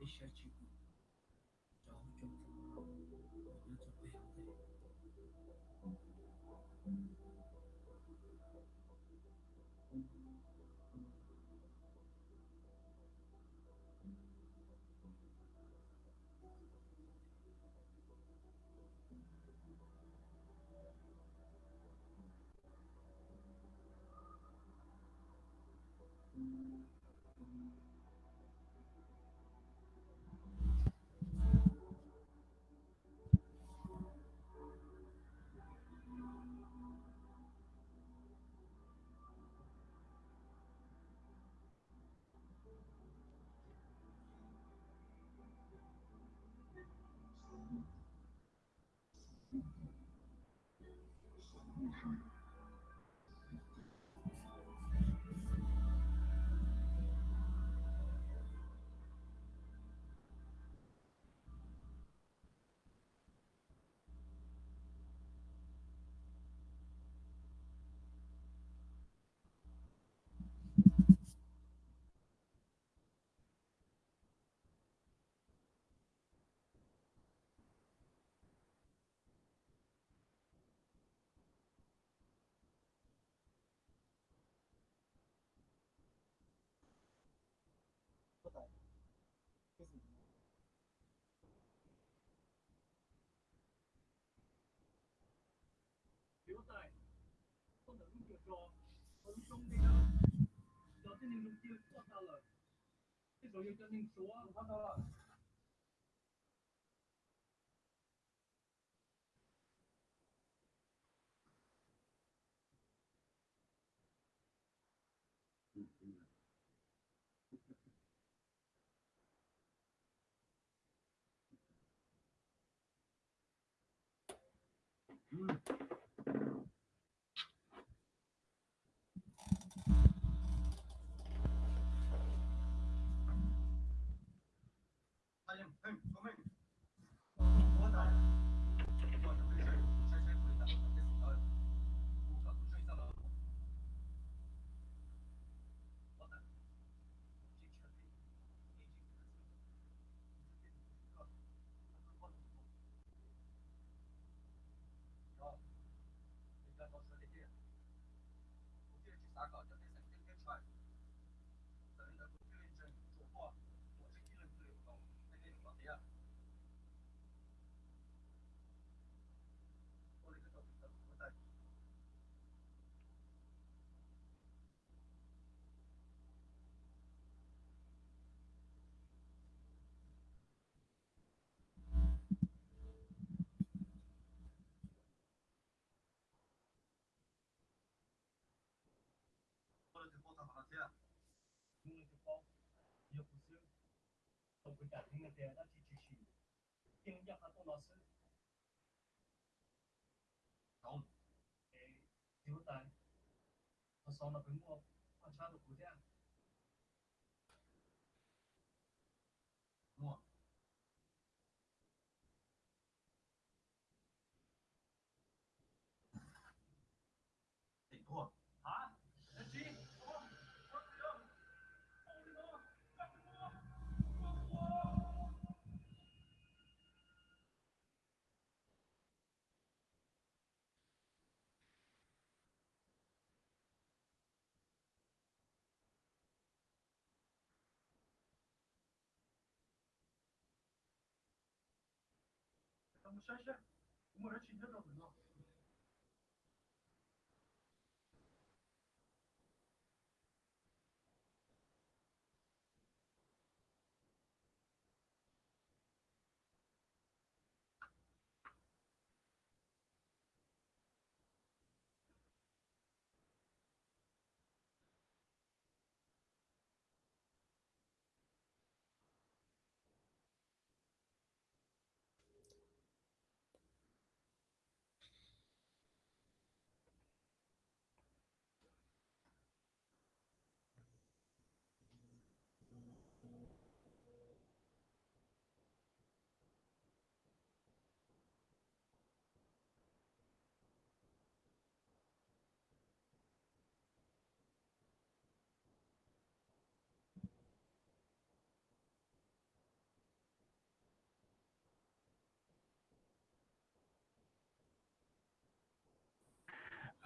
appreciate you. 说，我们兄弟呢，表现那种机会错下了，对手又跟那个手腕换到了。嗯。嗯 Kita tidak ingat di atas ciri-ciri ini, 装山生，我们人请你这找人了。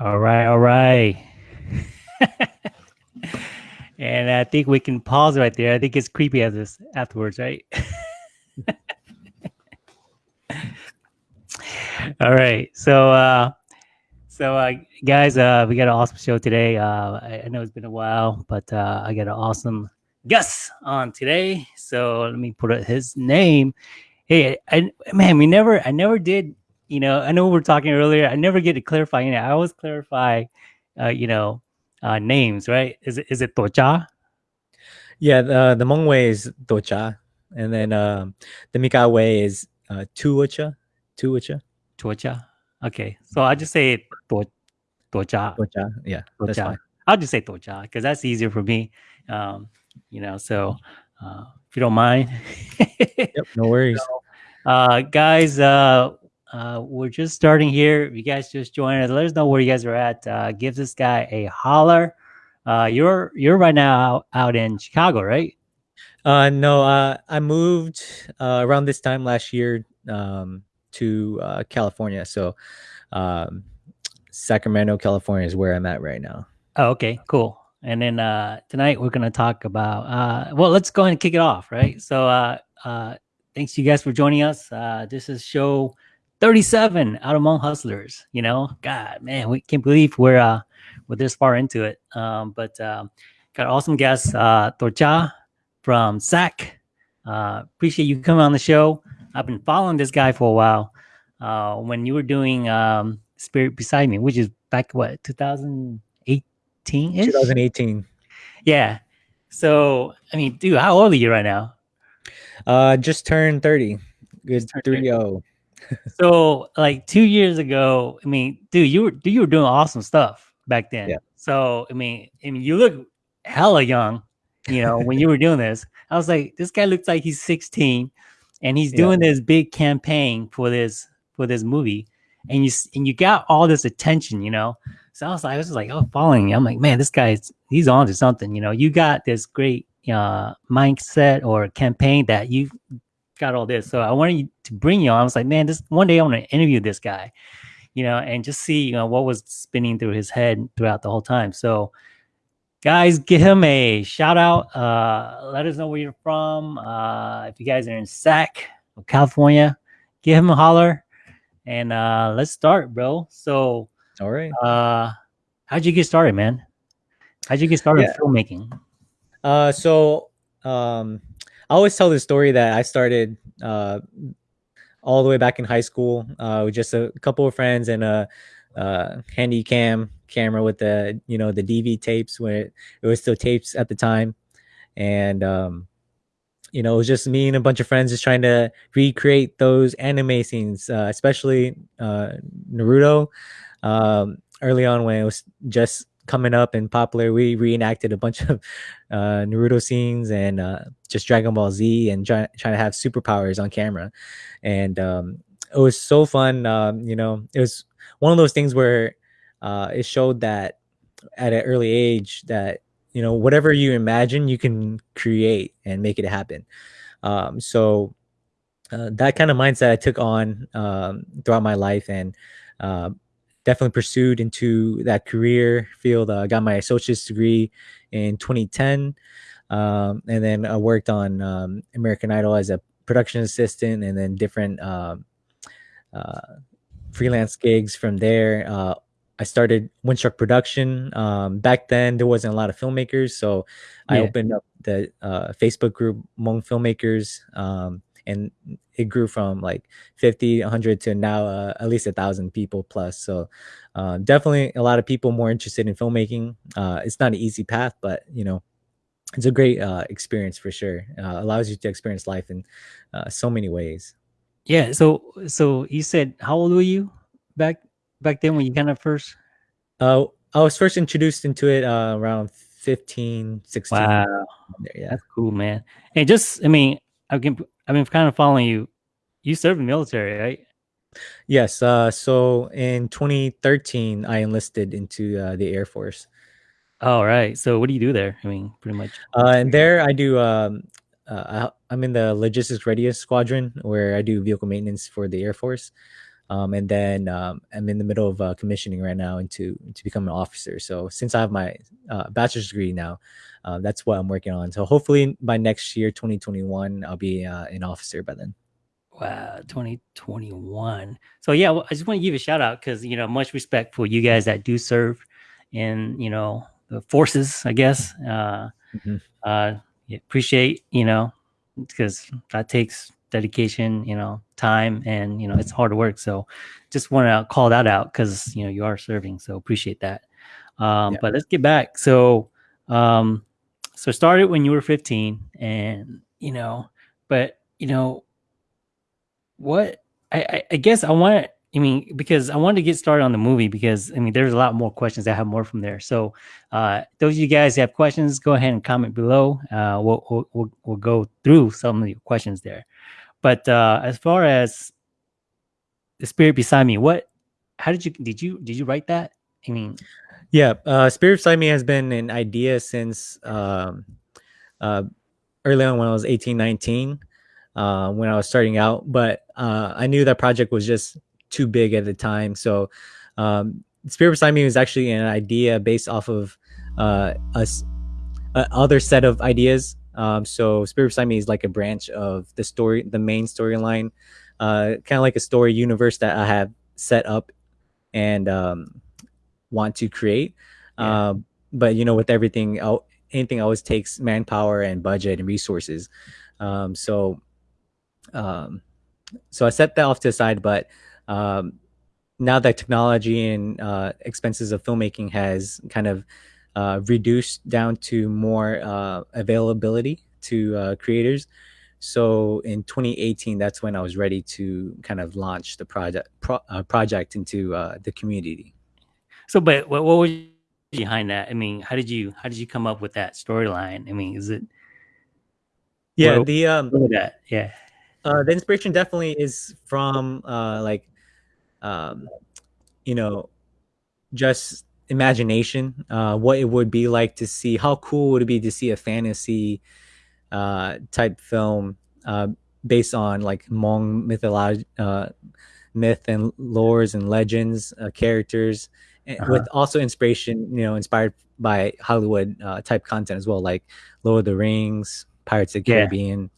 All right, all right. and I think we can pause right there. I think it's creepy as this afterwards, right? all right. So uh so uh guys, uh we got an awesome show today. Uh I, I know it's been a while, but uh I got an awesome guest on today. So let me put his name. Hey, I, man, we never I never did you know, I know we were talking earlier. I never get to clarify. You know, I always clarify, uh, you know, uh, names, right? Is it is it Tocha? Yeah, the the Hmong way is Tocha, and then um, the Mika way is uh, Tuocha, Tuocha, Tocha. Okay, so I just say it to, Tocha. Tocha. Yeah, that's Tocha. fine. I'll just say Tocha because that's easier for me. Um, you know, so uh, if you don't mind. Yep, no worries. uh guys uh uh we're just starting here. If you guys just joined us let us know where you guys are at. Uh give this guy a holler. Uh you're you're right now out, in chicago right? Uh, no, uh, I moved uh, around this time last year um, to uh, California. So, um, Sacramento, California is where I'm at right now. oh okay cool. And then uh tonight we're gonna talk about uh well let's go ahead and kick it off right? So uh uh thanks you guys for joining us. Uh this is show 37 out among hustlers you know god man we can't believe we're uh we're this far into it um but um got awesome guests uh Tocha from sac uh appreciate you coming on the show i've been following this guy for a while uh when you were doing um spirit beside me which is back what 2018 -ish? 2018. yeah so i mean dude how old are you right now Uh, just turned 30. Good Just turned 30. 3 0. so like two years ago i mean dude you were dude, you were doing awesome stuff back then Yeah. so i mean i mean you look hella young you know when you were doing this i was like this guy looks like he's 16 and he's Yeah. doing this big campaign for this for this movie and you and you got all this attention you know so i was like i was just like oh following you i'm like man this guy's he's on to something you know you got this great uh mindset or campaign that you got all this. So I wanted to bring you on. I was like, man, this one day I want to interview this guy, you know, and just see, you know, what was spinning through his head throughout the whole time. So guys, give him a shout out. Uh, let us know where you're from. Uh, if you guys are in Sac, or California, give him a holler and uh, let's start, bro. So All right. uh, how'd you get started, man? How'd you get started Yeah. filmmaking? Uh, so um, I always tell this story that I started uh, all the way back in high school uh, with just a couple of friends and a, uh handy cam camera with the you know the DV tapes when it, it was still tapes at the time, and um, you know it was just me and a bunch of friends just trying to recreate those anime scenes, uh, especially uh, Naruto. Um, early on when it was just coming up and popular, we reenacted a bunch of uh, Naruto scenes and uh, just Dragon Ball Z and try, trying to have superpowers on camera. And um, it was so fun. Um, you know, it was one of those things where uh, it showed that at an early age that, you know, whatever you imagine, you can create and make it happen. Um, so uh, that kind of mindset I took on um, throughout my life and uh, definitely pursued into that career field. Uh, got my associate's degree in 2010, um, and then I worked on um, American Idol as a production assistant, and then different um, uh, freelance gigs from there. Uh, I started Windstruck Production. Um, back then, there wasn't a lot of filmmakers, so I opened up the uh, Facebook group Hmong Filmmakers, um, and it grew from like 50, 100 to now uh, at least a thousand people plus. So uh, definitely a lot of people more interested in filmmaking. Uh, it's not an easy path, but you know, it's a great uh, experience for sure. Uh, allows you to experience life in uh, so many ways. Yeah. So so you said how old were you back back then when you kind of first? Uh, I was first introduced into it uh, around 15, 16. Wow, there, yeah. that's cool, man. And just I mean, I've been I've been kind of following you. You served in the military, right? Yes. Uh, so in 2013, I enlisted into uh, the Air Force. All right. So what do you do there? I mean, pretty much. Uh, and there I do. Um, uh, I, I'm in the logistics readiness squadron where I do vehicle maintenance for the Air Force. Um, and then um, I'm in the middle of uh, commissioning right now into to become an officer. So since I have my uh, bachelor's degree now, uh, that's what I'm working on. So hopefully by next year, 2021, I'll be uh, an officer by then. Wow, 2021. So yeah, well, I just want to give a shout out because you know much respect for you guys that do serve in you know the forces. I guess uh, Mhm. uh, appreciate you know because that takes dedication, you know, time, and you know it's hard work. So just want to call that out because you know you are serving. So appreciate that. Um, Yeah. But let's get back. So um, so started when you were 15, and you know, but you know what I, I, I guess I want I mean because I wanted to get started on the movie because I mean there's a lot more questions. I have more from there. So uh, those of you guys that have questions, go ahead and comment below. Uh, we'll, we'll we'll we'll go through some of the questions there. But uh, as far as the spirit beside me, what? How did you did you did you write that? I mean, Yeah, uh, Spirit Beside Me has been an idea since um, uh, early on when I was 18, 19, uh, when I was starting out. But uh, I knew that project was just too big at the time. So um, Spirit Beside Me was actually an idea based off of uh, a, s- a other set of ideas. Um, so Spirit Beside Me is like a branch of the story, the main storyline, uh, kind of like a story universe that I have set up and um, want to create. Yeah. Um, but you know, with everything, anything always takes manpower and budget and resources. Um, so, um, so I set that off to the side. But um, now that technology and uh, expenses of filmmaking has kind of uh, reduced down to more uh, availability to uh, creators. So in 2018, that's when I was ready to kind of launch the project pro- uh, project into uh, the community. so but what, what was behind that? I mean, how did you how did you come up with that storyline? I mean, is it Yeah, the um, that? Yeah. uh, the inspiration definitely is from uh, like um, you know just imagination uh, what it would be like to see how cool would it be to see a fantasy uh, type film uh, based on like Hmong mythology uh, myth and lores and legends uh, characters and Uh-huh. with also inspiration you know inspired by hollywood uh, type content as well like lord of the rings pirates of the Yeah. caribbean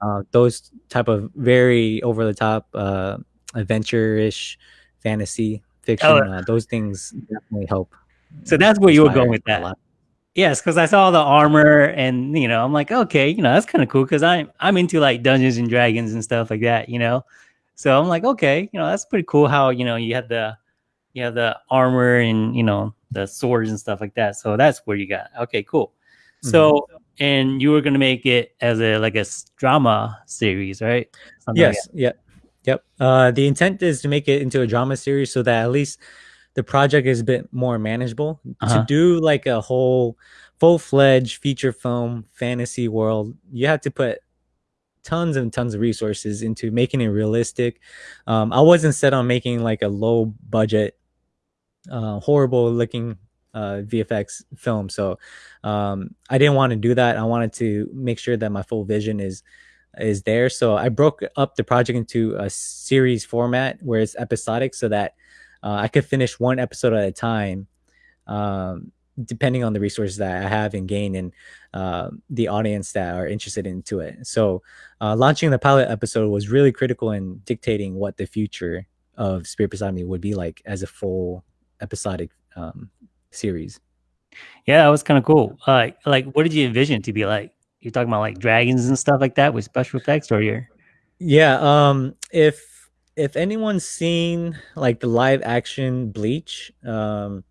uh, those type of very over the top uh, adventure-ish fantasy fiction Oh. uh, those things definitely help So that's where you were going with that. Yes, because I saw the armor and you know, I'm like, okay, you know, that's kind of cool because I'm I'm into like Dungeons and Dragons and stuff like that, you know. So I'm like, okay, you know, that's pretty cool how you know you have the you have the armor and you know the swords and stuff like that. So that's where you got. Okay, cool. So and you were gonna make it as a like a drama series, right? Something like yes yep. Uh the intent is to make it into a drama series so that at least the project is a bit more manageable. Uh-huh. to do like a whole full-fledged feature film fantasy world you have to put tons and tons of resources into making it realistic. Um i wasn't set on making like a low budget uh horrible looking uh vfx film so um i didn't want to do that. I wanted to make sure that my full vision is is there. So I broke up the project into a series format where it's episodic so that uh, I could finish one episode at a time, um, depending on the resources that I have and gain and uh, the audience that are interested into it. So uh, launching the pilot episode was really critical in dictating what the future of Spirit Beside Me would be like as a full episodic um, series. Yeah, that was kind of cool. Like, what did you envision to be like? You're talking about like dragons and stuff like that with special effects, or you're Yeah, um if if anyone's seen like the live action Bleach, um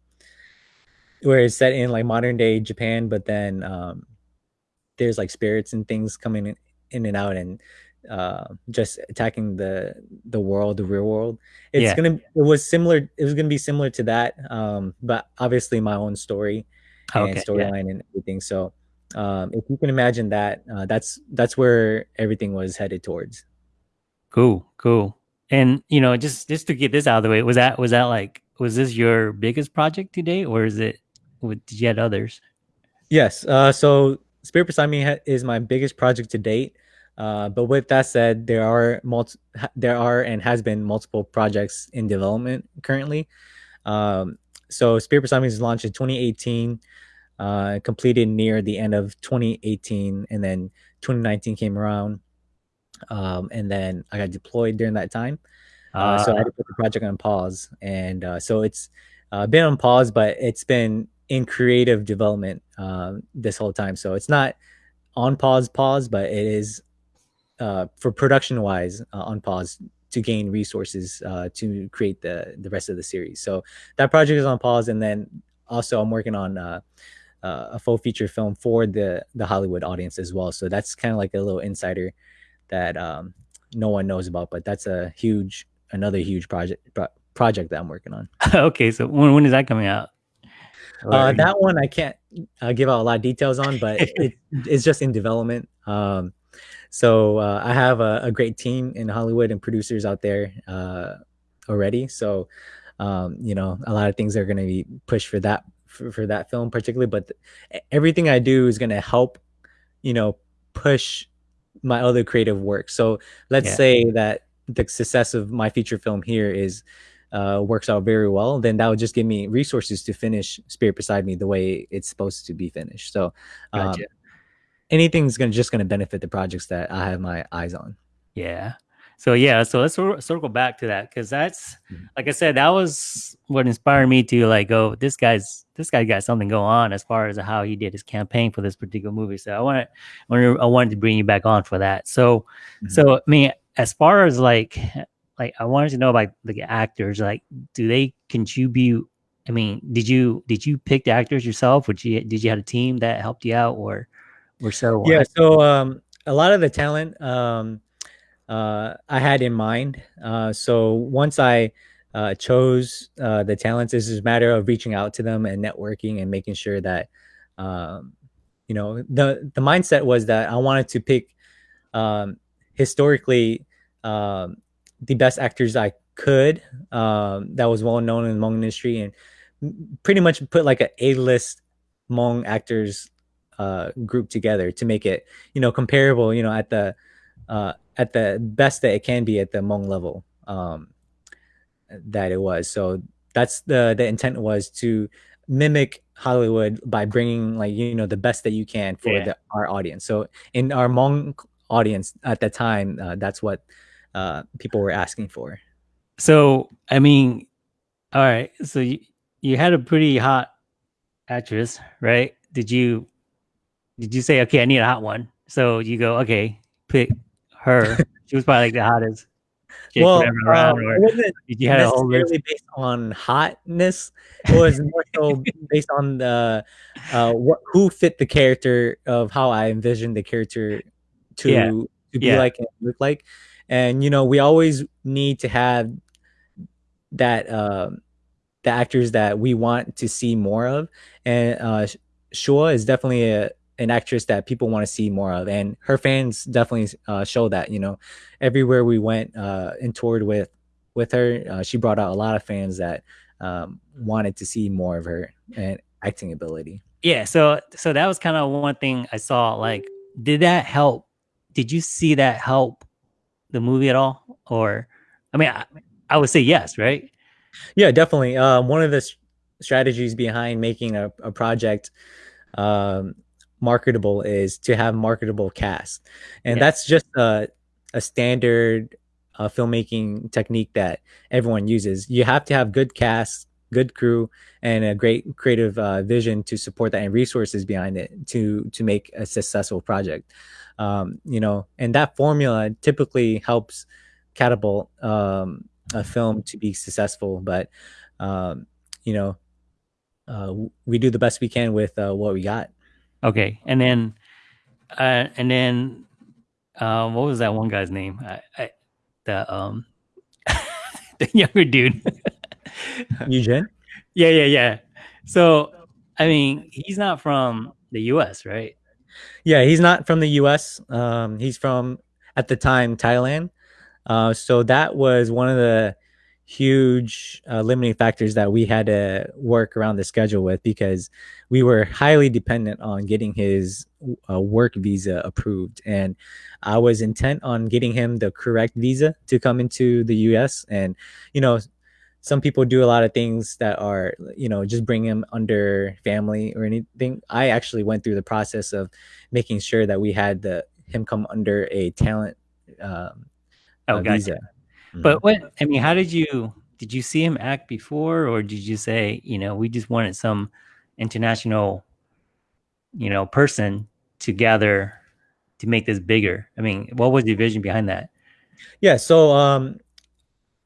where it's set in like modern day Japan, but then um there's like spirits and things coming in, in and out and uh just attacking the the world, the real world. It's Yeah. gonna it was similar it was gonna be similar to that. Um but obviously my own story and okay. Yeah. storyline and everything. So um if you can imagine that, uh that's that's where everything was headed towards. Cool, cool. And you know, just just to get this out of the way, was that was that like was this your biggest project today, or is it? With, had others? Yes. Uh, so Spirit Beside Me is my biggest project to date. Uh, but with that said, there are multi- there are and has been multiple projects in development currently. Um, so Spirit Beside Me was launched in 2018, uh, completed near the end of 2018, and then 2019 came around, um, and then I got deployed during that time. Uh, so I had to put the project on pause, and uh, so it's uh, been on pause, but it's been in creative development um, this whole time. So it's not on pause, pause, but it is uh, for production wise uh, on pause to gain resources uh, to create the the rest of the series. So that project is on pause, and then also I'm working on uh, a full feature film for the the Hollywood audience as well. So that's kind of like a little insider that um, no one knows about, but that's a huge another huge project pro- project that I'm working on. okay, so when when is that coming out? Uh, that one I can't uh, give out a lot of details on, but it, it's just in development. Um, so uh, I have a, a great team in Hollywood and producers out there uh, already. So um, you know, a lot of things are going to be pushed for that for, for that film particularly. But th- everything I do is going to help, you know, push my other creative work. So let's Yeah. say that the success of my feature film here is uh, works out very well, then that would just give me resources to finish Spirit Beside Me the way it's supposed to be finished. So um, Gotcha. anything's gonna just gonna benefit the projects that I have my eyes on. Yeah. So yeah, so let's circle back to that because that's Mhm. like I said, that was what inspired me to like go. This guy's this guy got something going on as far as how he did his campaign for this particular movie. So I wanted, I wanted, I wanted to bring you back on for that. So, Mhm. so I mean, as far as like, like I wanted to know about the actors. Like, do they contribute? I mean, did you did you pick the actors yourself? Would you did you have a team that helped you out, or or so? Yeah. So um, a lot of the talent um, uh, I had in mind. Uh, so once I uh, chose uh, the talents, it's just a matter of reaching out to them and networking and making sure that um, you know the the mindset was that I wanted to pick um, historically um, the best actors I could um, that was well known in the Hmong industry and pretty much put like a A list Hmong actors uh, group together to make it you know comparable you know at the uh, at the best that it can be at the Hmong level um, that it was. So that's the the intent was to mimic Hollywood by bringing like you know the best that you can for Yeah. the, our audience. So in our Hmong audience at the time, uh, that's what uh, people were asking for. So I mean, all right. So you you had a pretty hot actress, right? Did you did you say okay? I need a hot one. So you go okay, pick her. she was probably like the hottest. chick well, around, um, or it wasn't did you have a whole necessarily based on hotness. It was more so based on the uh, what who fit the character of how I envisioned the character to Yeah. to be Yeah. like and look like. And you know, we always need to have that um, the actors that we want to see more of. And uh, Sh- Shua is definitely a an actress that people want to see more of, and her fans definitely uh, show that. You know, everywhere we went uh, and toured with with her, uh, she brought out a lot of fans that um, wanted to see more of her and acting ability. Yeah. So so that was kind of one thing I saw. Like, did that help? Did you see that help the movie at all? Or, I mean, I, I would say yes, right? Yeah, definitely. Um, one of the strategies behind making a, a project um, marketable is to have marketable cast, and Yeah. that's just a, a standard uh, filmmaking technique that everyone uses. You have to have good cast, good crew, and a great creative uh, vision to support that, and resources behind it to to make a successful project. Um, you know, and that formula typically helps catapult um, a film to be successful. But um, you know, uh, we do the best we can with uh, what we got. Okay. And then, uh, and then, um, what was that one guy's name? I, I the um, the younger dude. Eugene? yeah, yeah, yeah. So, I mean, he's not from the U.S., right? Yeah, he's not from the U.S. Um, he's from at the time Thailand. Uh, so that was one of the huge uh, limiting factors that we had to work around the schedule with because we were highly dependent on getting his uh, work visa approved. And i was intent on getting him the correct visa to come into the us and you know some people do a lot of things that are you know just bring him under family or anything. I actually went through the process of making sure that we had the him come under a talent um, Oh, uh, gotcha. visa But what I mean, how did you did you see him act before, or did you say, you know, we just wanted some international, you know, person to gather to make this bigger? I mean, what was the vision behind that? Yeah, so um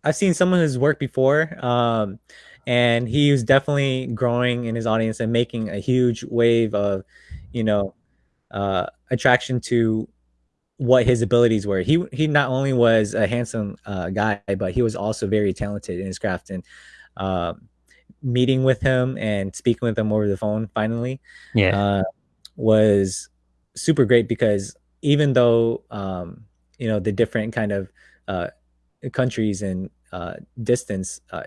I've seen some of his work before. Um and he was definitely growing in his audience and making a huge wave of, you know, uh attraction to what his abilities were. He he not only was a handsome uh, guy, but he was also very talented in his craft. And um, meeting with him and speaking with him over the phone finally Yeah, uh, was super great because even though um, you know the different kind of uh, countries and uh, distance, uh,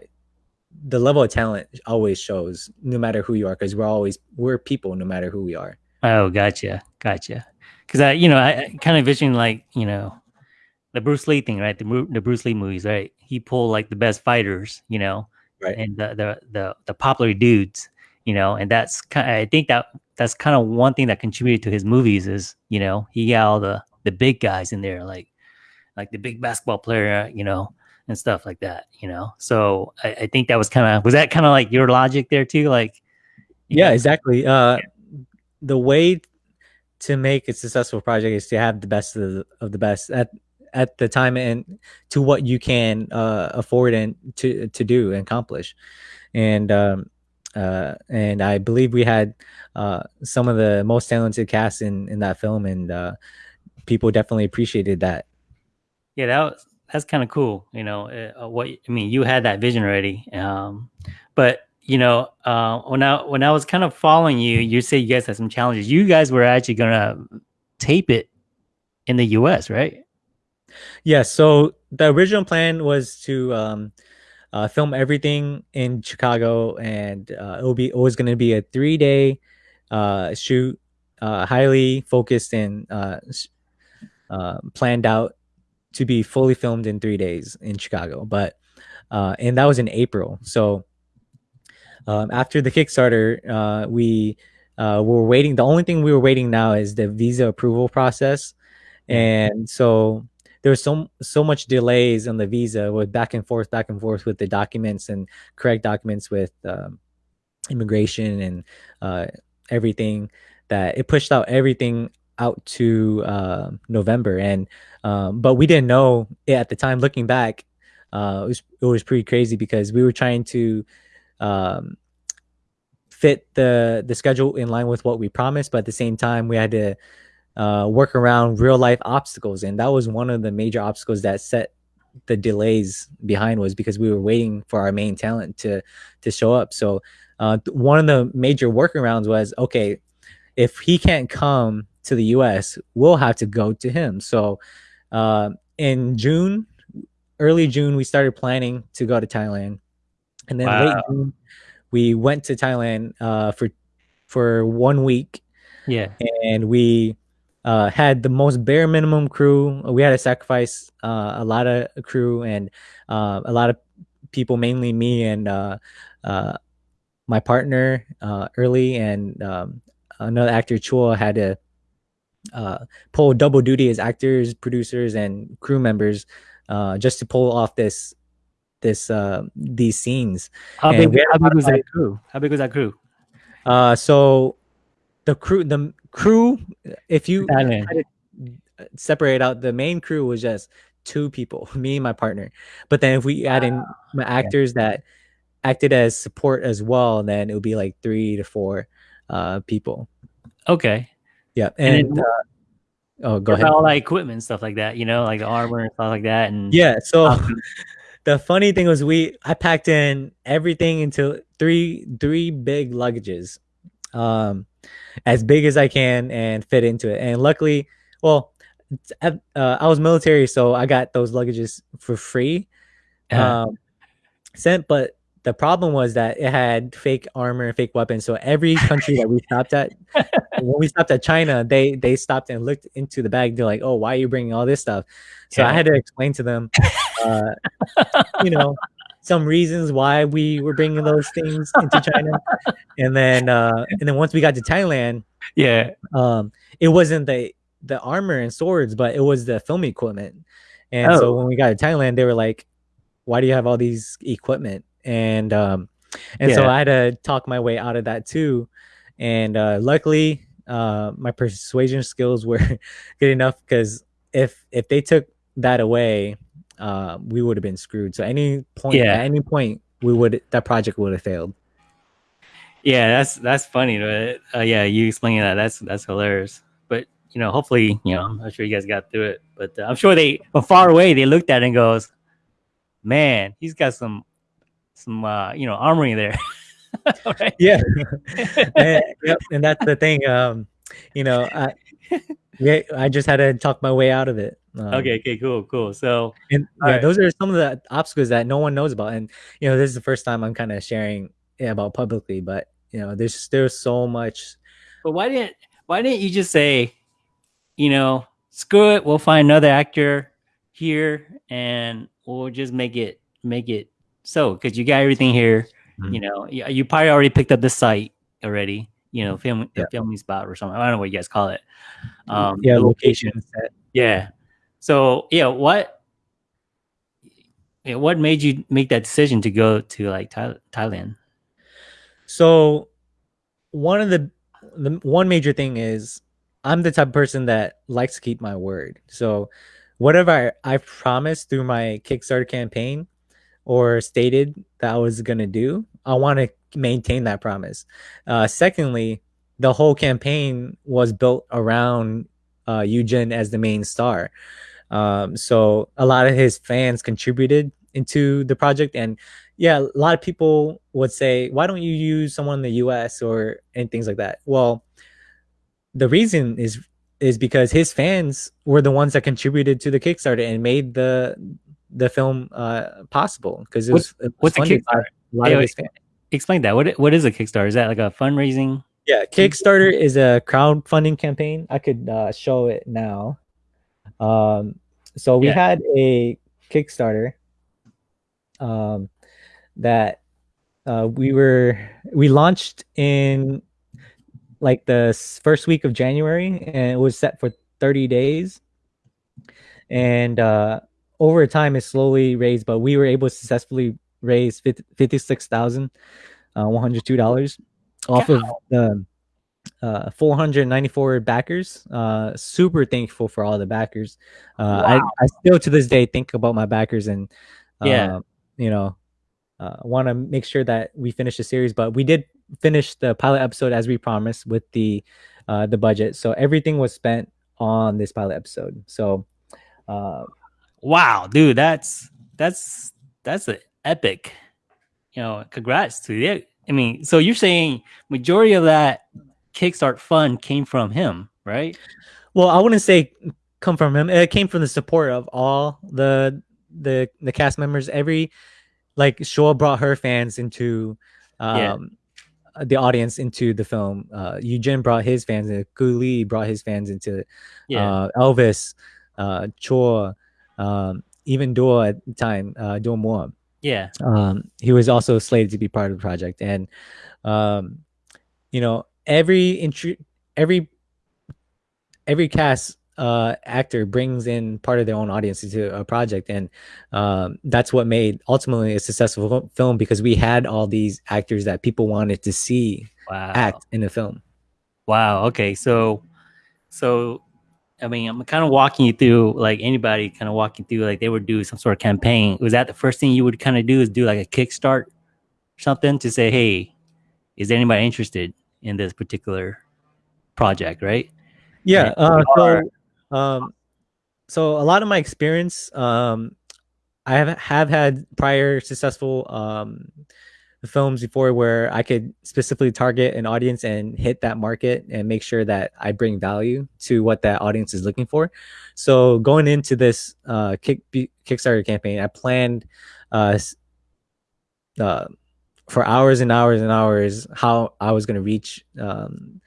the level of talent always shows no matter who you are because we're always we're people no matter who we are. Oh, gotcha, gotcha. Because I, you know, I, kind of vision like you know, the Bruce Lee thing, right? The the Bruce Lee movies, right? He pulled like the best fighters, you know, Right. and the the the, the popular dudes, you know, and that's kind. I think that that's kind of one thing that contributed to his movies is you know he got all the the big guys in there, like like the big basketball player, you know, and stuff like that, you know. So I, I think that was kind of was that kind of like your logic there too, like yeah know? exactly uh the way to make a successful project is to have the best of the, of the best at at the time and to what you can uh afford and to to do and accomplish. And um uh and i believe we had uh some of the most talented cast in in that film and uh people definitely appreciated that. Yeah that was that's kind of cool you know uh, what i mean you had that vision already um but you know uh when i when i was kind of following you you say you guys had some challenges you guys were actually gonna tape it in the us right Yeah, so the original plan was to um, uh, film everything in Chicago, and uh, it will be always going to be a three day uh, shoot, uh, highly focused and uh, uh, planned out to be fully filmed in three days in Chicago. But and that was in April. So um, after the Kickstarter, uh, we uh, were waiting. The only thing we were waiting now is the visa approval process, and so there was so so much delays on the visa with back and forth, back and forth with the documents and correct documents with um, immigration and uh, everything that it pushed out everything out to uh, November. And um, but we didn't know it at the time. Looking back, uh, it was it was pretty crazy because we were trying to um, fit the the schedule in line with what we promised, but at the same time we had to uh, work around real life obstacles, and that was one of the major obstacles that set the delays behind was because we were waiting for our main talent to to show up. So uh, one of the major workarounds was okay, if he can't come to the U.S., we'll have to go to him. So uh, in June, early June, we started planning to go to Thailand, and then late Wow. June, we went to Thailand uh, for for one week yeah and we uh, had the most bare minimum crew. We had to sacrifice uh, a lot of crew and uh, a lot of people, mainly me and uh, uh, my partner uh, early, and um, another actor Chua had to uh, pull double duty as actors, producers, and crew members uh, just to pull off this this uh, these scenes. how big, how big was that crew how big was that crew Uh, so the crew, the crew, if you to separate out, the main crew was just two people, me and my partner. But then if we add in my actors that acted as support as well, then it would be like three to four uh, people. okay Yeah, And and, uh, oh, go ahead. all that equipment and stuff like that you know like the armor and stuff like that and Yeah, so the funny thing was we I packed in everything into three three big luggages. Um as big as I can and fit into it. And luckily, well, uh, I was military, so I got those luggages for free. uh, Um, sent, but the problem was that it had fake armor and fake weapons. So every country that we stopped at, when we stopped at China, they they stopped and looked into the bag. They're like, "Oh, why are you bringing all this stuff?" So I had to explain to them, uh, you know, some reasons why we were bringing those things into China, and then uh, and then once we got to Thailand, Yeah. um, it wasn't the the armor and swords, but it was the film equipment. And so Oh. when we got to Thailand, they were like, "Why do you have all these equipment?" And um, and so I had to talk my way out of that too. And uh, luckily, uh, my persuasion skills were good enough because if if they took that away, uh, we would have been screwed. So any point, Yeah. at any point, we would that project would have failed. Yeah, that's that's funny. But uh, yeah, you explaining that that's that's hilarious. But you know, hopefully, you know, I'm sure you guys got through it. But uh, I'm sure they from far away they looked at it and goes, "Man, he's got some some uh, you know armory there." Right? yeah and, yep, and that's the thing um you know i yeah i just had to talk my way out of it um, Okay, okay, cool, cool. So and yeah Alright. those are some of the obstacles that no one knows about and you know this is the first time i'm kind of sharing about publicly but you know there's there's so much But why didn't why didn't you just say, you know, screw it, we'll find another actor here and we'll just make it make it so because you got everything here. You Mhm. know, you, you probably already picked up the site already. You know, film Yeah. filming spot or something. I don't know what you guys call it. Um, yeah location. Yeah. So yeah, what yeah, what made you make that decision to go to like Thailand? So one of the the one major thing is I'm the type of person that likes to keep my word. So whatever I, I promised through my Kickstarter campaign or stated that I was gonna do, I want to maintain that promise. Uh, secondly, the whole campaign was built around uh, Eugene as the main star. Um, so a lot of his fans contributed into the project, and yeah, a lot of people would say, "Why don't you use someone in the U.S. or and things like that?" Well, the reason is is because his fans were the ones that contributed to the Kickstarter and made the the film uh, possible because it was, What's- what's a Kickstarter? a Hey, wait. Explain that. What what is a Kickstarter? Is that like a fundraising? Yeah, Kickstarter is a crowdfunding campaign. I could uh, show it now. Um, so we Yeah. had a Kickstarter um, that uh, we were we launched in like the first week of January, and it was set for 30 days. And uh, over time, it slowly raised, but we were able to successfully raise fifty-six thousand uh, one hundred two dollars off of the uh, 494 backers. Uh, super thankful for all the backers. Uh, I, I still to this day think about my backers and uh, Yeah. you know, uh, want to make sure that we finish the series. But we did finish the pilot episode as we promised with the uh, the budget. So everything was spent on this pilot episode. So uh, Wow, dude, that's that's that's an epic. You know, congrats to you. I mean, so you're saying majority of that Kickstart fund came from him, right? Well, I wouldn't say come from him. It came from the support of all the the the cast members. Every like Shaw brought her fans into Yeah. um the audience into the film. Uh Eugene brought his fans in. Lee brought his fans into Yeah. uh Elvis, uh Chor, um even Dor at the time, uh Moore yeah. um, he was also slated to be part of the project and um, you know every intru- every every cast uh, actor brings in part of their own audience into a project and um, that's what made ultimately a successful film because we had all these actors that people wanted to see Wow. act in the film Wow. Okay. So, so, I mean, I'm kind of walking you through, like anybody kind of walking through, like they would do some sort of campaign. Was that the first thing you would kind of do is do like a Kickstart something to say, hey, is anybody interested in this particular project? Right. yeah uh, so um so a lot of my experience um i have have had prior successful um films before where i could specifically target an audience and hit that market and make sure that i bring value to what that audience is looking for. So going into this uh kick kickstarter campaign i planned uh uh, for hours and hours and hours how I was going to reach um,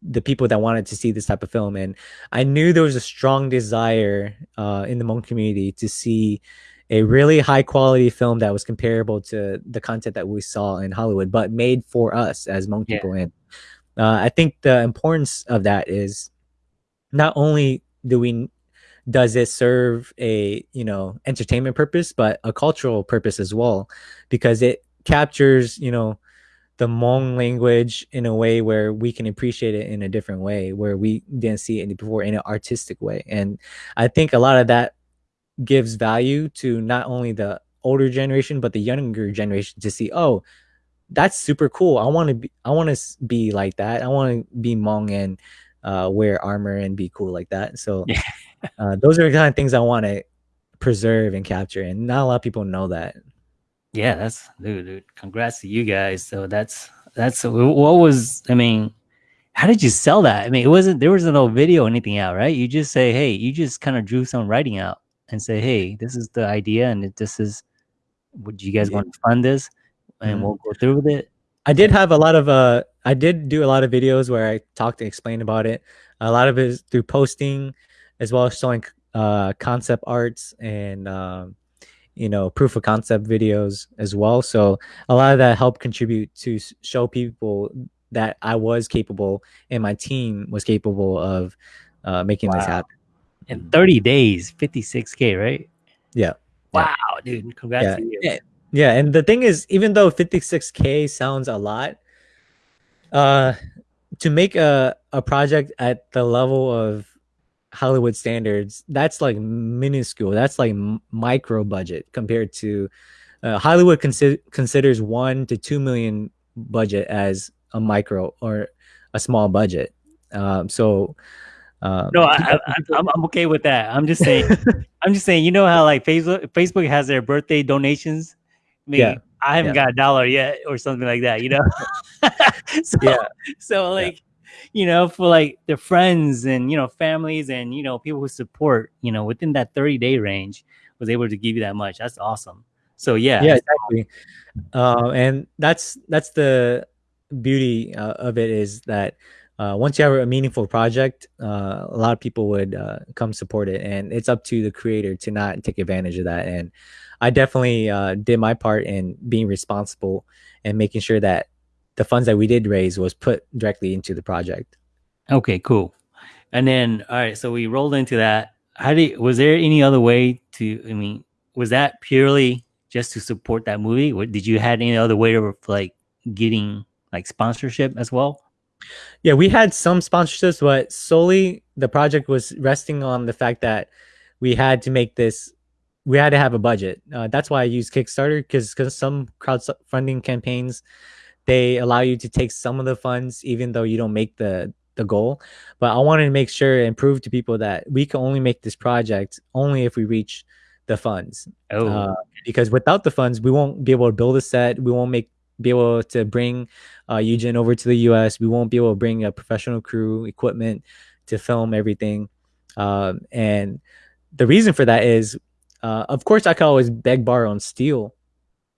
the people that wanted to see this type of film, and I knew there was a strong desire uh, in the Hmong community to see a really high quality film that was comparable to the content that we saw in Hollywood, but made for us as Hmong Yeah. people. And uh, I think the importance of that is not only do we does it serve a you know entertainment purpose but a cultural purpose as well because it captures you know the Hmong language in a way where we can appreciate it in a different way where we didn't see it before in an artistic way and i think a lot of that gives value to not only the older generation but the younger generation to see oh that's super cool i want to be i want to be like that i want to be Hmong and uh, wear armor and be cool like that so Yeah. uh, those are the kind of things i want to preserve and capture and not a lot of people know that Yeah, that's dude, dude. Congrats to you guys. So that's that's what was. I mean, how did you sell that? I mean, it wasn't there was no video or anything out, right? You just say, hey, you just kind of drew some writing out and say, hey, this is the idea, and this is. Would you guys Yeah. want to fund this? And Mhm. we'll go through with it. I did have a lot of uh I did do a lot of videos where I talked and explained about it. A lot of it is through posting as well as showing uh concept arts and um you know proof of concept videos as well. So a lot of that helped contribute to show people that I was capable and my team was capable of uh making this happen. In 30 days, 56k, right? Yeah. Wow, dude. Congrats Yeah. to you. Yeah. Yeah, and the thing is, even though 56k sounds a lot, uh, to make a a project at the level of Hollywood standards, that's like minuscule. That's like micro budget compared to uh, Hollywood. Consi- considers one to two million budget as a micro or a small budget. Um, so um, No, I, I, I- I'm, I'm okay with that. I'm just saying. I'm just saying. You know how like Facebook Facebook has their birthday donations. I mean, Yeah. I haven't Yeah. got a dollar yet, or something like that. You know. so, Yeah. So like, you know, for like their friends and you know families and you know people who support, you know, within that 30 day range, was able to give you that much. That's awesome. So yeah. yeah exactly uh, and that's that's the beauty uh, of it is that uh, once you have a meaningful project uh, a lot of people would uh, come support it and it's up to the creator to not take advantage of that and i definitely uh, did my part in being responsible and making sure that the funds that we did raise was put directly into the project Okay, cool. And then all right, so we rolled into that. How did was there any other way to I mean, was that purely just to support that movie? Did you had any other way of like getting like sponsorship as well? Yeah, we had some sponsorships, but solely the project was resting on the fact that we had to make this. We had to have a budget. Uh, that's why I use Kickstarter because because some crowdfunding campaigns they allow you to take some of the funds even though you don't make the the goal. But I wanted to make sure and prove to people that we can only make this project only if we reach the funds Oh, uh, because without the funds, we won't be able to build a set. We won't make be able to bring uh, Eugene over to the U.S. We won't be able to bring a professional crew, equipment to film everything. Um, and the reason for that is, uh, of course, I could always beg, borrow, and steal,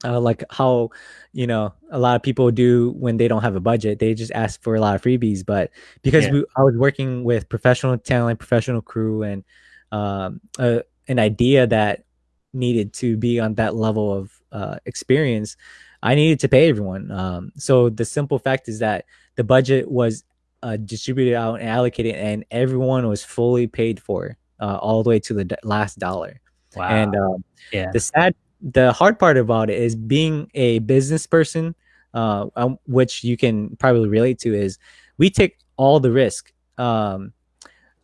uh, like how you know a lot of people do when they don't have a budget. They just ask for a lot of freebies. But because Yeah. we, I was working with professional talent, professional crew, and um, uh, an idea that needed to be on that level of uh, experience, I needed to pay everyone. Um, so the simple fact is that the budget was uh, distributed out and allocated, and everyone was fully paid for uh, all the way to the d- last dollar. wow. And um, yeah. the sad, the hard part about it is being a business person, uh, um, which you can probably relate to, is we take all the risk. Um,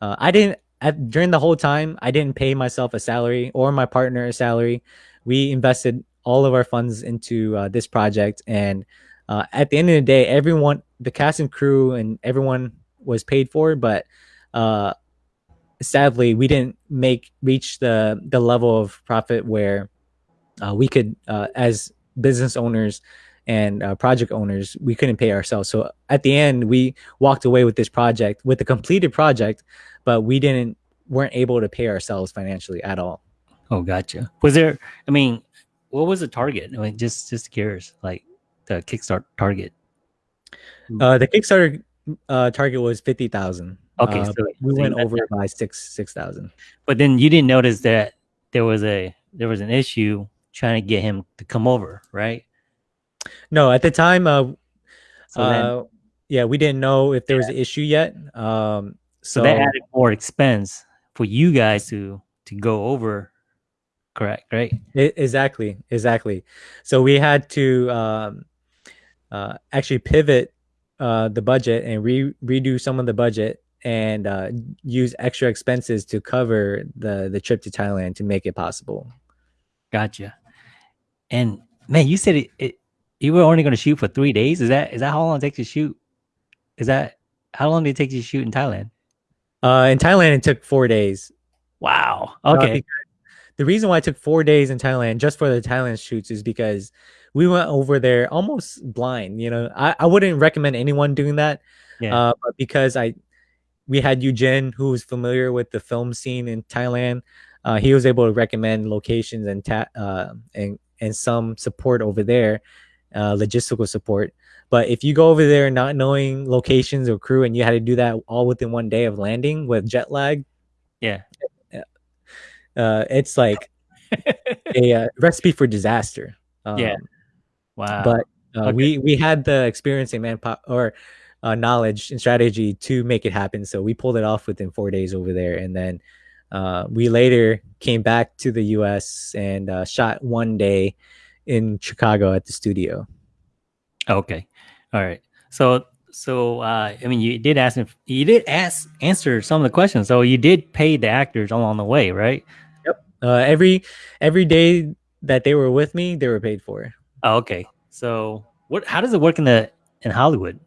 uh, I didn't at, during the whole time. I didn't pay myself a salary or my partner a salary. We invested all of our funds into uh, this project, and uh, at the end of the day, everyone, the cast and crew, and everyone was paid for. But uh, sadly, we didn't make reach the the level of profit where uh, we could, uh, as business owners and uh, project owners, we couldn't pay ourselves. So at the end, we walked away with this project, with a completed project, but we didn't weren't able to pay ourselves financially at all. Oh, gotcha. Was there? I mean, what was the target? I mean, just just curious, like the Kickstart target. Uh, the Kickstarter uh, target was fifty thousand. Okay, uh, so- we went over that. by six six thousand. But then you didn't notice that there was a there was an issue trying to get him to come over, right? No, at the time, uh, So uh, yeah, we didn't know if there was an issue yet. Um, so so, that added more expense for you guys to to go over. Correct, right? I- exactly, exactly. So we had to um, uh, actually pivot uh, the budget and re- redo some of the budget and uh, use extra expenses to cover the the trip to Thailand to make it possible. Gotcha. And man, you said it, it you were only going to shoot for three days. Is that is that how long it takes to shoot? Is that how long did it take you to shoot in Thailand? Uh, in Thailand, it took four days. Wow. Okay. The reason why I took four days in Thailand just for the Thailand shoots is because we went over there almost blind. You know, I, I wouldn't recommend anyone doing that. Yeah. Uh, but because I, we had Eugene who was familiar with the film scene in Thailand. Uh, he was able to recommend locations and ta- uh, and and some support over there, uh, logistical support. But if you go over there not knowing locations or crew, and you had to do that all within one day of landing with jet lag, Yeah. Uh, it's like a uh, recipe for disaster. Um, Yeah. Wow. But uh, Okay. we we had the experience and manpower or uh, knowledge and strategy to make it happen. So we pulled it off within four days over there, and then uh, we later came back to the U.S. and uh, shot one day in Chicago at the studio. Okay. All right. So so uh I mean you did ask if you did ask answer some of the questions. So you did pay the actors along the way, right? Uh, every every day that they were with me, they were paid for. Oh, okay. So what how does it work in the in Hollywood?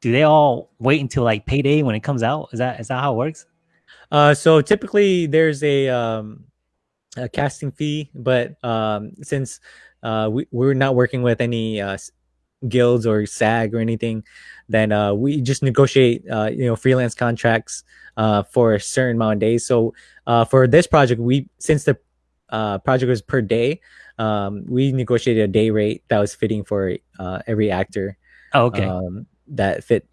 Do they all wait until like payday when it comes out? Is that is that how it works? Uh, so typically there's a um, a casting fee, but um, since uh, we we're not working with any uh, guilds or SAG or anything, then uh, we just negotiate uh, you know freelance contracts uh, for a certain amount of days. So uh, for this project, we since the uh, project was per day, um, we negotiated a day rate that was fitting for uh, every actor Oh, okay. um, that fit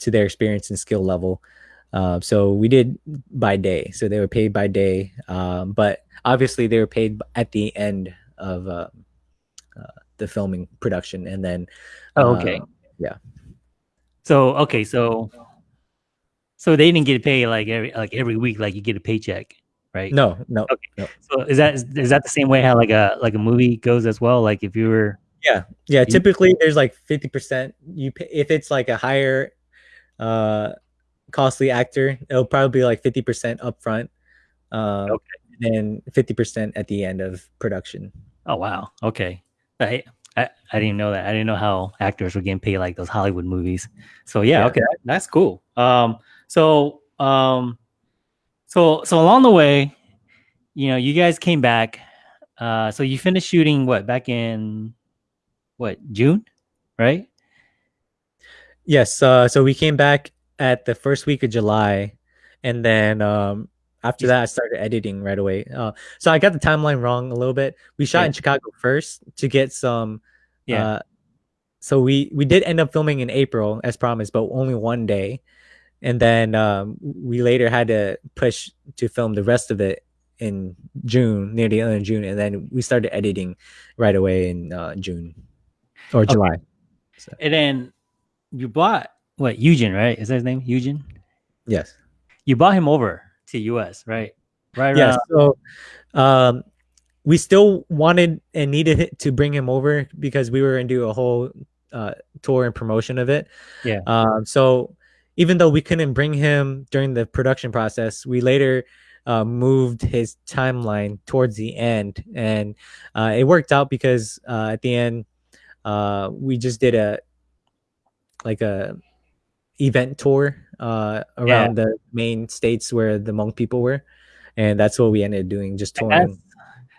to their experience and skill level. Uh, so we did by day. So they were paid by day, um, but obviously they were paid at the end of the filming production, and then oh, okay. uh, yeah. So okay, so so they didn't get paid like every like every week, like you get a paycheck, right? no, no, Okay. So is that is that the same way how like a like a movie goes as well? Like if you were yeah. You- Typically, there's like fifty percent. You pay, if it's like a higher, uh, costly actor, it'll probably be like fifty percent upfront, um, Okay. and fifty percent at the end of production. oh wow okay I, I I didn't know that I didn't know how actors were getting paid like those Hollywood movies. So yeah, Yeah. okay, that's cool. Um, so um, so so along the way, you know, you guys came back. Uh, so you finished shooting what back in what June, right? Yes. Uh, so we came back at the first week of July, and then um, after that, I started editing right away. Uh, so I got the timeline wrong a little bit. We shot Yeah. in Chicago first to get some. Yeah. Uh, so we we did end up filming in April as promised, but only one day, and then um, we later had to push to film the rest of it in June, near the end of June, and then we started editing right away in uh, June or July. And then you bought what Eugene, right? Is that his name? Eugene. Yes. You bought him over to US, right? Right. yeah, So, um, we still wanted and needed it to bring him over because we were going to do a whole uh, tour and promotion of it. Yeah. Um, so even though we couldn't bring him during the production process, we later uh, moved his timeline towards the end, and uh, it worked out because uh, at the end, uh, we just did a like a event tour uh, around the main states where the Hmong people were, and that's what we ended up doing, just touring. that's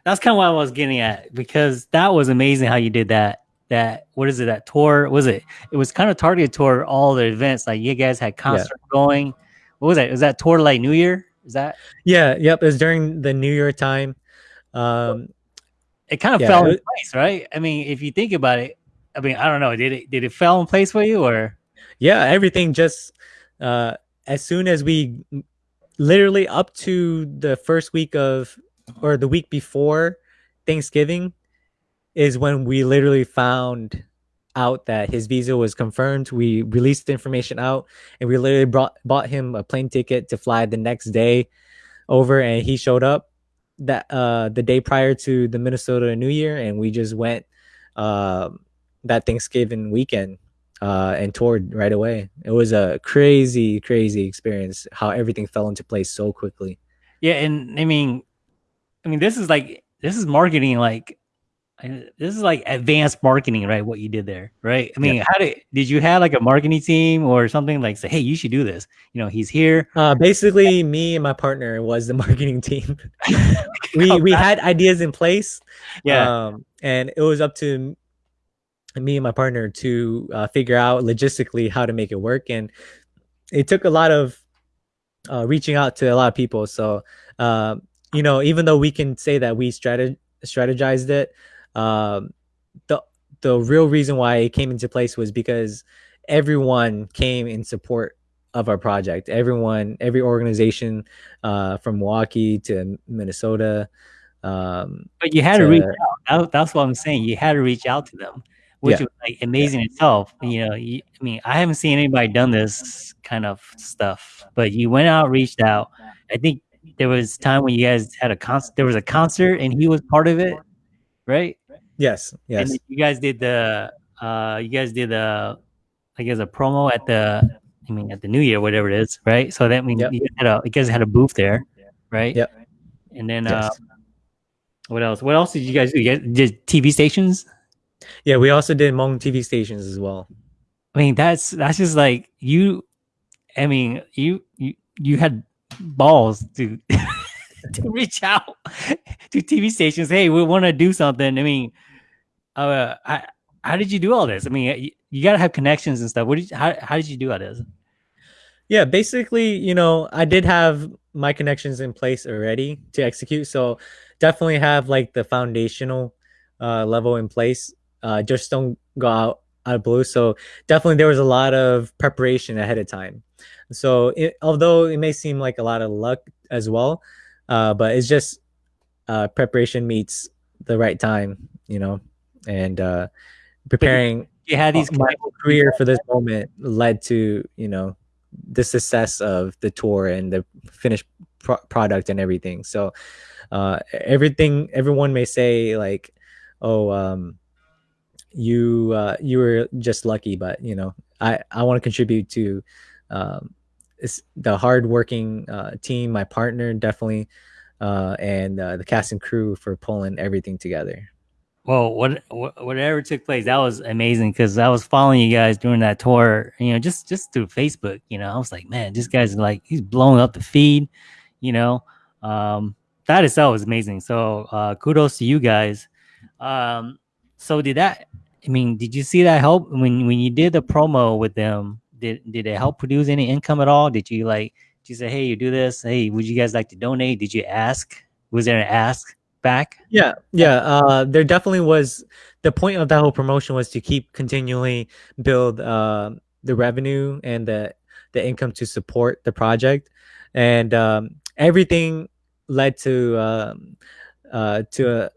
that's kind of what I was getting at because that was amazing how you did that. That what is it? That tour was it? It was kind of targeted toward all the events. Like you guys had concerts going. What was that? Was that tour like New Year? Is that Yeah, yep. It was during the New Year time. Um, it kind of Yeah, fell in place, right? I mean, if you think about it, I mean, I don't know, did it did it fell in place for you or? yeah everything just uh as soon as we literally up to the first week of or the week before thanksgiving is when we literally found out that his visa was confirmed. We released the information out and we literally brought bought him a plane ticket to fly the next day over and he showed up that uh the day prior to the minnesota new year and we just went um that thanksgiving weekend uh, and toured right away. It was a crazy, crazy experience. How everything fell into place so quickly. Yeah, and I mean, I mean, this is like this is marketing, like this is like advanced marketing, right? What you did there, right? I mean, how did did you have like a marketing team or something like say, hey, you should do this? You know, he's here. Uh, basically, me and my partner was the marketing team. we Oh, we had ideas in place. Yeah, um, and it was up to me and my partner to uh, figure out logistically how to make it work. And it took a lot of uh, reaching out to a lot of people. So, uh, you know, even though we can say that we strateg- strategized it, um, the the real reason why it came into place was because everyone came in support of our project. Everyone, every organization, uh, from Milwaukee to Minnesota. Um, but you had to reach out. That, that's what I'm saying. You had to reach out to them, which Yeah. was like amazing itself. You know, you, I mean, I haven't seen anybody done this kind of stuff, but you went out, reached out. I think there was time when you guys had a concert. There was a concert, and he was part of it, right? yes, yes. And you guys did the uh you guys did the I guess a promo at the I mean at the New Year, whatever it is, right? So that means Yep. you guys had a you guys had a booth there, right? Yep. And then uh what else? What else did you guys do? You guys did TV stations? Yeah, we also did Hmong TV stations as well. I mean that's that's just like you I mean you you you had balls to to reach out to TV stations. Hey, we want to do something. I mean, uh, I, how did you do all this? I mean, you, you got to have connections and stuff. What did you, how how did you do all this? Yeah, basically, you know, I did have my connections in place already to execute. So definitely have like the foundational uh, level in place. Uh, just don't go out out of blue. So definitely there was a lot of preparation ahead of time. So it, although it may seem like a lot of luck as well, uh, but it's just uh, preparation meets the right time, you know, and uh, preparing You had these my career for this moment led to you know the success of the tour and the finished pro- product and everything so uh everything everyone may say like oh um you uh you were just lucky but you know i i want to contribute to um the hardworking uh team my partner definitely uh and uh, the cast and crew for pulling everything together Well, what, what whatever took place, that was amazing because I was following you guys during that tour. You know, just just through Facebook. You know, I was like, man, this guy's like he's blowing up the feed. You know, um, that itself was amazing. So uh, kudos to you guys. Um, so did that? I mean, did you see that help when when you did the promo with them? Did did it help produce any income at all? Did you like? Did you say, hey, you do this? Hey, would you guys like to donate? Did you ask? Was there an ask back? Yeah, yeah. Uh, there definitely was. The point of that whole promotion was to keep continually build uh, the revenue and the the income to support the project, and um, everything led to um, uh, to a,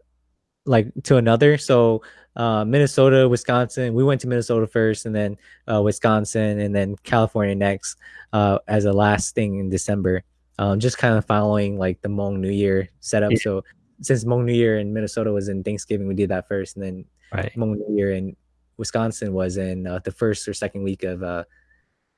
like to another. So uh, Minnesota, Wisconsin. We went to Minnesota first, and then uh, Wisconsin, and then California next uh, as a last thing in December. Um, just kind of following like the Hmong New Year setup. Yeah. So since Hmong New Year in Minnesota was in Thanksgiving, we did that first, and then Right. Hmong New Year in Wisconsin was in uh, the first or second week of uh,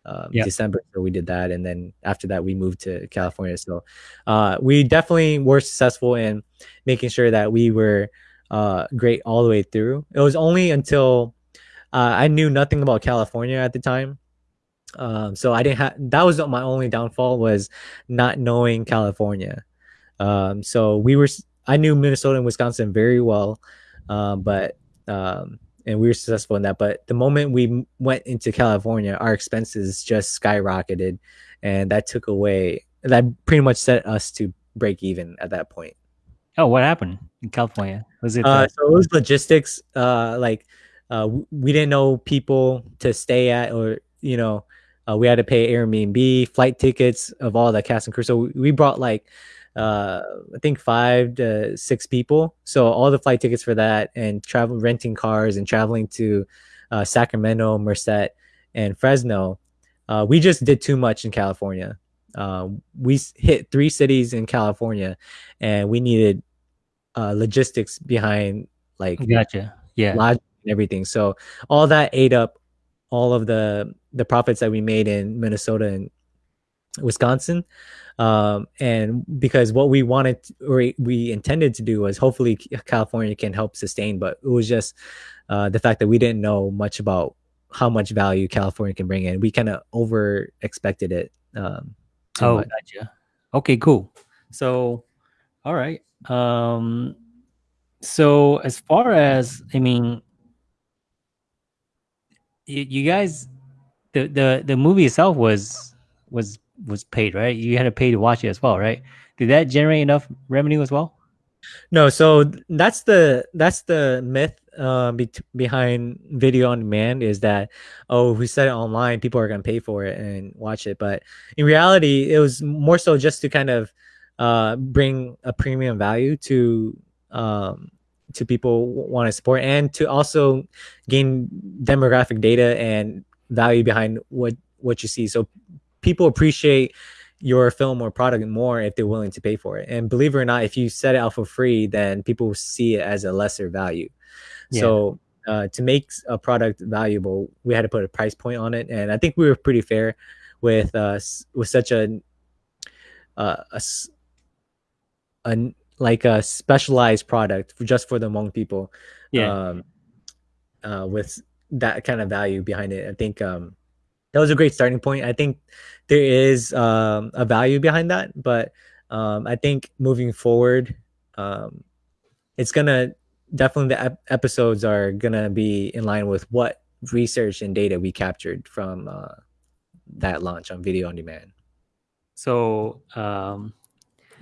uh, Yeah. December. So we did that, and then after that, we moved to California. So uh, we definitely were successful in making sure that we were uh, great all the way through. It was only until uh, I knew nothing about California at the time. Um, so I didn't have that was my only downfall was not knowing California. Um, so we were I knew Minnesota and Wisconsin very well, um, but um, and we were successful in that. But the moment we went into California, our expenses just skyrocketed, and that took away that pretty much set us to break even at that point. Oh, what happened in California? Was it? Uh, so it was logistics. Uh, like uh, we didn't know people to stay at, or you know, uh, we had to pay Airbnb, flight tickets of all the cast and crew. So we- we brought like uh, I think five to six people. So all the flight tickets for that, and travel, renting cars, and traveling to uh, Sacramento, Merced, and Fresno. Uh, we just did too much in California. Uh, we hit three cities in California, and we needed uh, logistics behind like gotcha. Yeah. logic and everything. So all that ate up all of the the profits that we made in Minnesota and Wisconsin. Um, and because what we wanted or we intended to do was hopefully California can help sustain, but it was just uh, the fact that we didn't know much about how much value California can bring in. We kind of over expected it. Um, Oh, much. gotcha. Okay, cool. So, all right. Um, so as far as I mean, you, you guys, the the the movie itself was was was paid, right? You had to pay to watch it as well, right? Did that generate enough revenue as well? No, so that's the that's the myth uh, be- behind video on demand is that oh, we set it online, people are going to pay for it and watch it. But in reality, it was more so just to kind of uh, bring a premium value to um, to people want to support and to also gain demographic data and value behind what what you see. So people appreciate your film or product more if they're willing to pay for it. And believe it or not, if you set it out for free, then people will see it as a lesser value. Yeah. So uh, to make a product valuable, we had to put a price point on it, and I think we were pretty fair with uh with such a uh, a a like a specialized product for just for the Hmong people. Yeah. Um, uh, with that kind of value behind it, I think um, that was a great starting point. I think there is um, a value behind that, but um, I think moving forward, um, it's gonna definitely the ep- episodes are gonna be in line with what research and data we captured from uh, that launch on video on demand. So, um,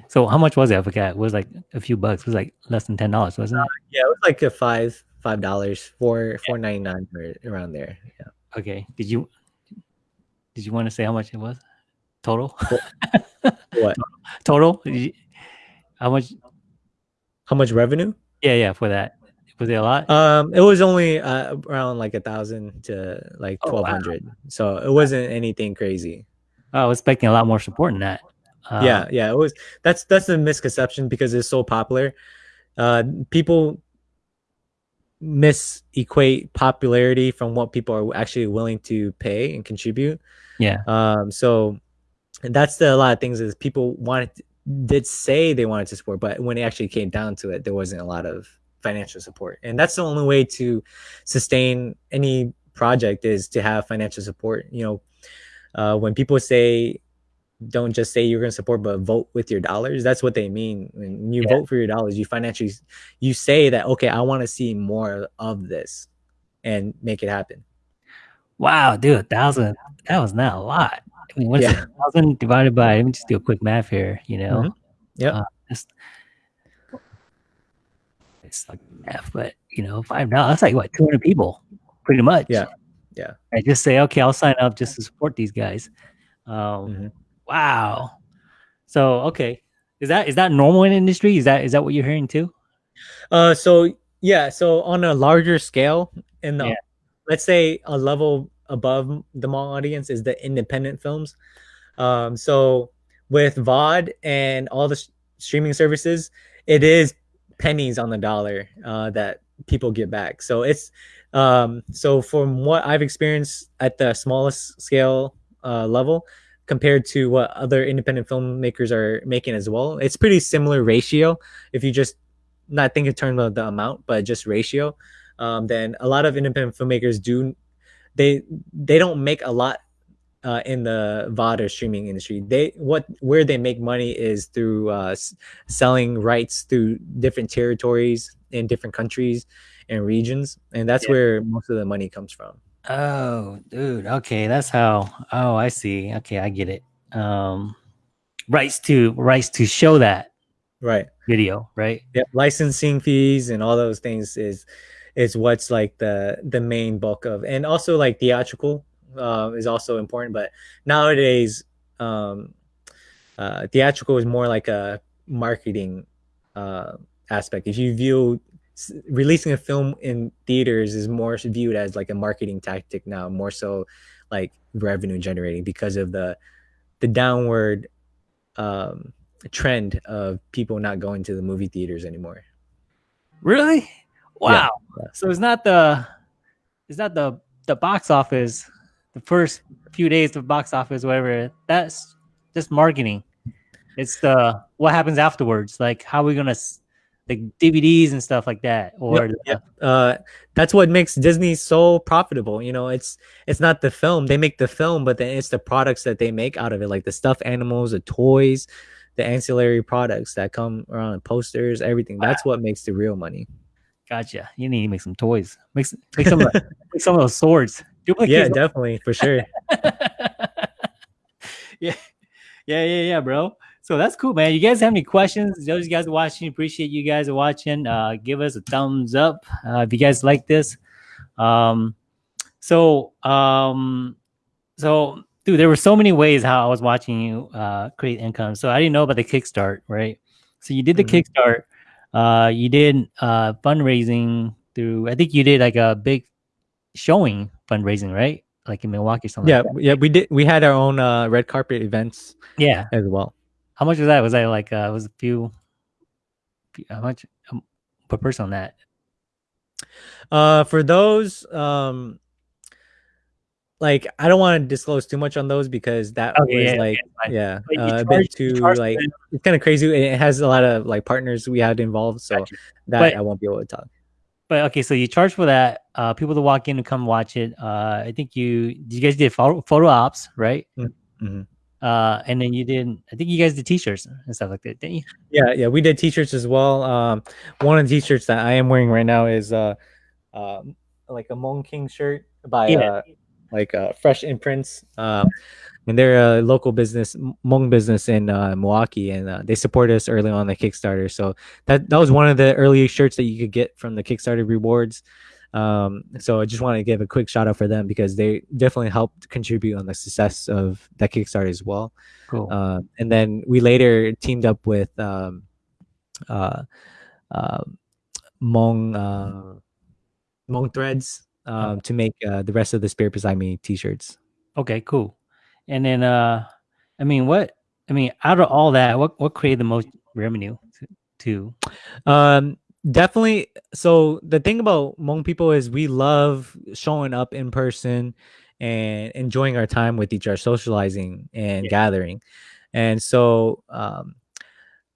so how much was it? I forgot. It was like a few bucks. It was like less than ten dollars, wasn't it? Yeah, it was like a five five dollars, four four ninety nine or around there. Yeah. Okay. Did you did you want to say how much it was total? What? total? You- how much? How much revenue? Yeah, yeah. For that, was it a lot? Um, it was only uh, around like a thousand to like Oh, wow. twelve hundred, so it wasn't anything crazy. I was expecting a lot more support than that. Uh, yeah yeah it was that's that's a misconception because it's so popular. Uh people misequate popularity from what people are actually willing to pay and contribute. Yeah. um so and that's the a lot of things is people wanted did say they wanted to support but when it actually came down to it there wasn't a lot of financial support. And that's the only way to sustain any project is to have financial support you know. Uh, when people say don't just say you're going to support but vote with your dollars that's what they mean when you Yeah. vote for your dollars you financially you say that okay i want to see more of this and make it happen Wow, dude, a thousand. That was not a lot. I mean, what's Yeah. a thousand divided by? Let me just do a quick math here. You know. Mhm. Yep. Uh, it's like math, but you know, five dollars. That's like what two hundred people, pretty much. Yeah. Yeah. I just say, okay, I'll sign up just to support these guys. Um, Mhm. Wow. So okay, is that is that normal in industry? Is that is that what you're hearing too? uh so yeah so on a larger scale in the Yeah. let's say a level above the mall audience is the independent films um so with vod and all the streaming services it is pennies on the dollar uh that people get back so it's um so from what i've experienced at the smallest scale uh level compared to what other independent filmmakers are making as well it's pretty similar ratio if you just not think in terms of the amount, but just ratio, um, then a lot of independent filmmakers do they they don't make a lot uh, in the VOD or streaming industry. They what where they make money is through uh, s- selling rights through different territories in different countries and regions, and that's Yeah. where most of the money comes from. Oh, dude. Okay, that's how. Oh, I see. Okay, I get it. Um, rights to rights to show that right. video, right? Yeah, licensing fees and all those things is is what's like the the main bulk of, and also like theatrical uh, is also important. But nowadays, um, uh, theatrical is more like a marketing uh, aspect. If you view releasing a film in theaters is more viewed as like a marketing tactic now, more so like revenue generating because of the the downward um, trend of people not going to the movie theaters anymore. Really? Wow. yeah. So it's not the it's not the the box office, the first few days of box office, whatever. That's just marketing. It's the what happens afterwards. Like how are we gonna like DVDs and stuff like that, or Yep, yep. Uh, that's what makes Disney so profitable. You know, it's it's not the film; they make the film, but then it's the products that they make out of it, like the stuffed animals, the toys, the ancillary products that come around, the posters, everything. That's what makes the real money. gotcha. You need to make some toys. Make some, make some, of make some of those swords. Duplicate yeah, definitely for sure. yeah, yeah, yeah, yeah, bro. So that's cool, man. You guys have any questions? Those you guys watching, appreciate you guys watching. Uh, give us a thumbs up uh, if you guys like this. Um, so, um, so, dude, there were so many ways how I was watching you uh, create income. So I didn't know about the Kickstart, right? So you did the Mhm. Kickstart. Uh, you did uh, fundraising through. I think you did like a big showing fundraising, right? Like in Milwaukee, or something. yeah, like that. yeah. We did. We had our own uh, red carpet events yeah. as well. How much was that? Was that like uh was a few, few how much um, per person on that? Uh, for those, um, like I don't want to disclose too much on those because that Okay, was yeah, like, yeah, you uh, a bit too like them- it's kind of crazy. It has a lot of like partners we had involved, so Gotcha. that But- I won't be able to talk. But okay, so you charge for that. Uh, people to walk in and come watch it. Uh, I think you you guys did photo, photo ops, right? mhm. Uh, and then you did. I think you guys did T-shirts and stuff like that, didn't you? Yeah, yeah, we did t-shirts as well. Um, one of the t-shirts that I am wearing right now is uh, um, like a Mon King shirt by Yeah. uh, like uh, Fresh Imprints. Uh, and they're a local business, Hmong business in uh, Milwaukee, and uh, they support us early on the Kickstarter. So that that was one of the early shirts that you could get from the Kickstarter rewards. Um, so I just want to give a quick shout out for them because they definitely helped contribute on the success of that Kickstarter as well. Cool. Uh, and then we later teamed up with um, uh, uh, Hmong uh, Hmong Threads um, to make uh, the rest of the Spirit Beside Me t-shirts. okay, cool. And then, uh, I mean, what? I mean, out of all that, what what created the most revenue to? to Um, definitely. So the thing about Hmong people is we love showing up in person and enjoying our time with each other, socializing and Yeah. gathering. And so um,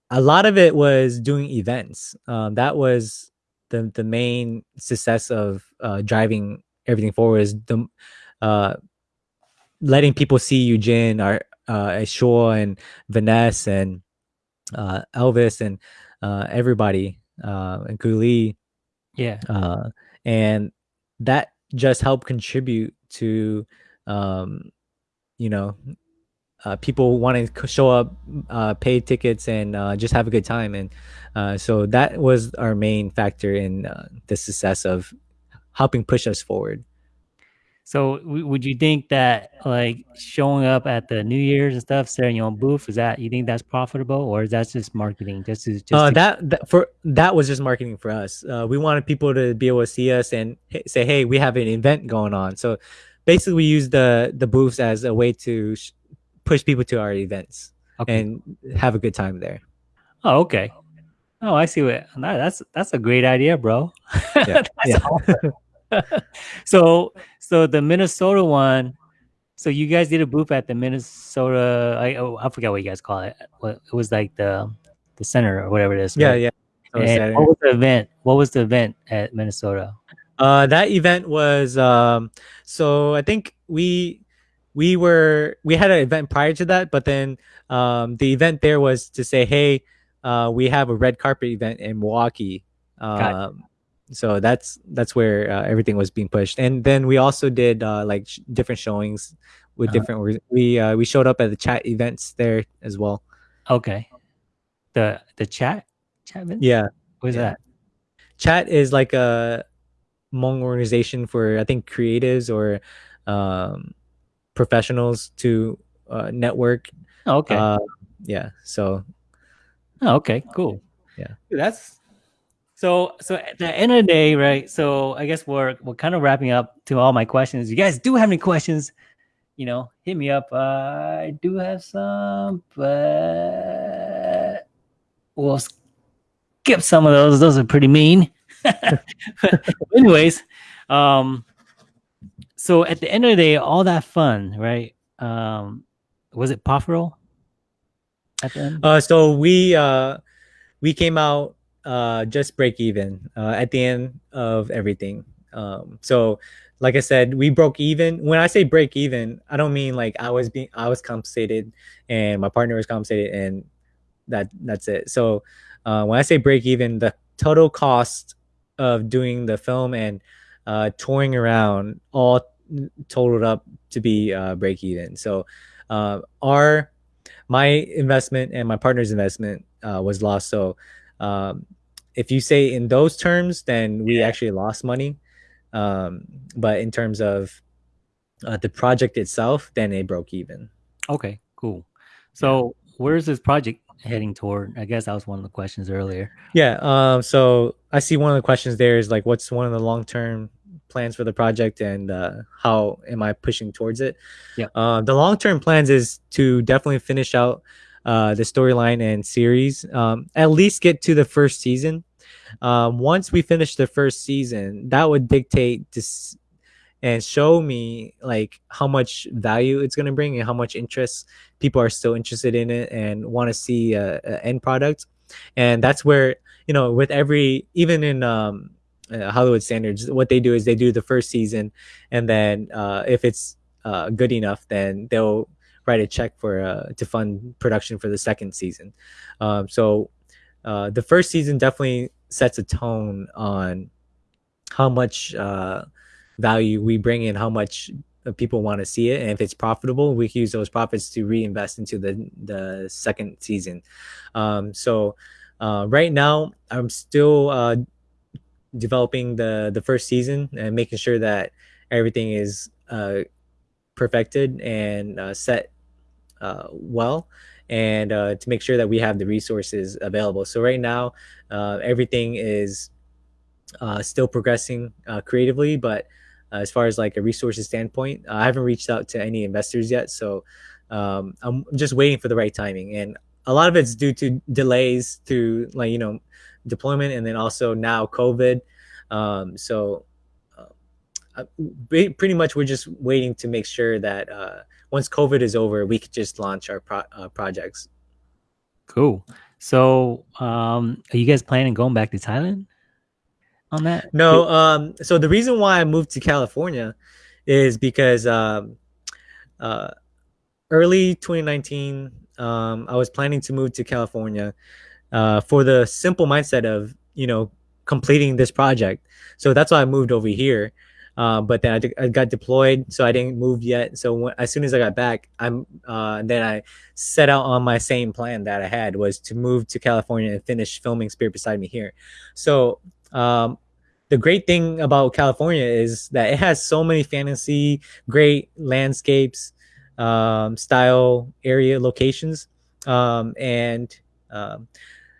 a lot of it was doing events. Um, that was the the main success of uh, driving everything forward is the uh, letting people see Eugene, our uh, Shaw and Vanessa and uh, Elvis and uh, everybody uh, and Guli, yeah, uh, and that just helped contribute to um, you know uh, people wanting to show up, uh, pay tickets, and uh, just have a good time. And uh, so that was our main factor in uh, the success of helping push us forward. So w- would you think that like showing up at the New Year's and stuff, setting your own booth, is that you think that's profitable or is that just marketing? Just to, just uh, to- that, that for that was just marketing for us. Uh, we wanted people to be able to see us and say, "Hey, we have an event going on." So basically, we use the the booths as a way to sh- push people to our events okay. and have a good time there. oh, okay. Oh, I see what that's that's a great idea, bro. Yeah, That's yeah. awesome. so so the Minnesota one. So you guys did a booth at the Minnesota. I oh, I forgot what you guys call it. What it was like the the center or whatever it is. yeah, right? yeah. And what was the event? What was the event at Minnesota? Uh, that event was um, so I think we we were we had an event prior to that, but then um, the event there was to say, hey, uh, we have a red carpet event in Milwaukee. Um, so that's that's where uh, everything was being pushed, and then we also did uh, like sh- different showings with Uh-huh. different. org- We uh, we showed up at the chat events there as well. Okay. the the chat Chapman. Yeah, what is yeah. that? chat is like a Hmong organization for I think creatives or um, professionals to uh, network. Oh, okay. Uh, yeah, so Oh, okay, cool. Yeah. Dude, that's so. So at the end of the day, right? So I guess we're we're kind of wrapping up to all my questions. You guys do have any questions? You know, hit me up. I do have some, but we'll skip some of those. Those are pretty mean. Anyways, um, so at the end of the day, all that fun, right? Um, was it profitable at the end? Uh, so we uh, we came out uh, just break even uh, at the end of everything. Um, so, like I said, we broke even. When I say break even, I don't mean like I was being I was compensated and my partner was compensated and that that's it. So, uh, when I say break even, the total cost of doing the film and uh, touring around all totaled up to be uh, break even. So, uh, our my investment and my partner's investment uh, was lost. So um, if you say in those terms, then we Yeah. actually lost money. Um, but in terms of uh, the project itself, then it broke even. Okay, cool. So where's this project heading toward? I guess that was one of the questions earlier. Yeah. Um, so I see one of the questions there is like, what's one of the long term plans for the project and uh, how am I pushing towards it? Yeah. Uh, the long term plans is to definitely finish out uh, the storyline and series. Um, at least get to the first season. Um, once we finish the first season, that would dictate this and show me like how much value it's going to bring and how much interest people are still interested in it and want to see end product and that's where you know with every even in um uh, hollywood standards what they do is they do the first season and then uh if it's uh good enough then they'll write a check for uh to fund production for the second season. Um so uh the first season definitely sets a tone on how much uh value we bring in how much uh, people want to see it. And if it's profitable we can use those profits to reinvest into the the second season. Um so uh right now i'm still uh developing the the first season and making sure that everything is perfected and uh, set uh well and uh to make sure that we have the resources available so right now uh everything is uh still progressing uh creatively but uh, as far as like a resources standpoint. I haven't reached out to any investors yet, so um, I'm just waiting for the right timing. And a lot of it's due to delays to like you know deployment, and then also now COVID. Um, so uh, pretty much we're just waiting to make sure that uh, once COVID is over, we could just launch our pro- uh, projects. Cool. So um are you guys planning going back to Thailand on that? No, um, so the reason why I moved to California is because um, uh, early 2019, um, I was planning to move to California uh, for the simple mindset of you know completing this project. So that's why I moved over here. Uh, but then I got deployed, so I didn't move yet. So when, as soon as I got back, I'm uh, then I set out on my same plan that I had was to move to California and finish filming Spirit Beside Me here. So um, the great thing about California is that it has so many fantasy, great landscapes, um, style area locations, um, and um,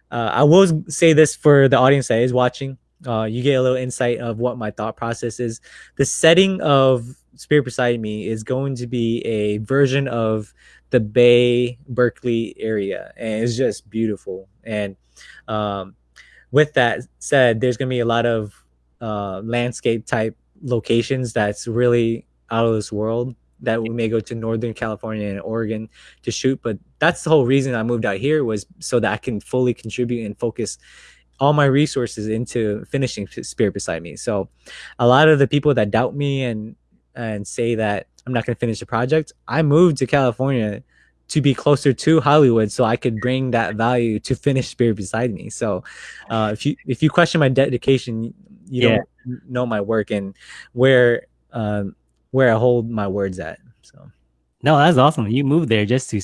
uh, I will say this for the audience that is watching. Uh, you get a little insight of what my thought process is. The setting of Spirit Beside Me is going to be a version of the Bay Berkeley area, and it's just beautiful. And um, with that said, there's going to be a lot of uh, landscape type locations that's really out of this world that we may go to northern california and oregon to shoot but that's the whole reason i moved out here was so that i can fully contribute and focus all my resources into finishing spirit beside me so a lot of the people that doubt me and and say that i'm not going to finish the project i moved to california to be closer to hollywood so i could bring that value to finish spirit beside me so uh, if you if you question my dedication you Yeah. don't know my work and where um where I hold my words at. So No, that's awesome. You moved there just to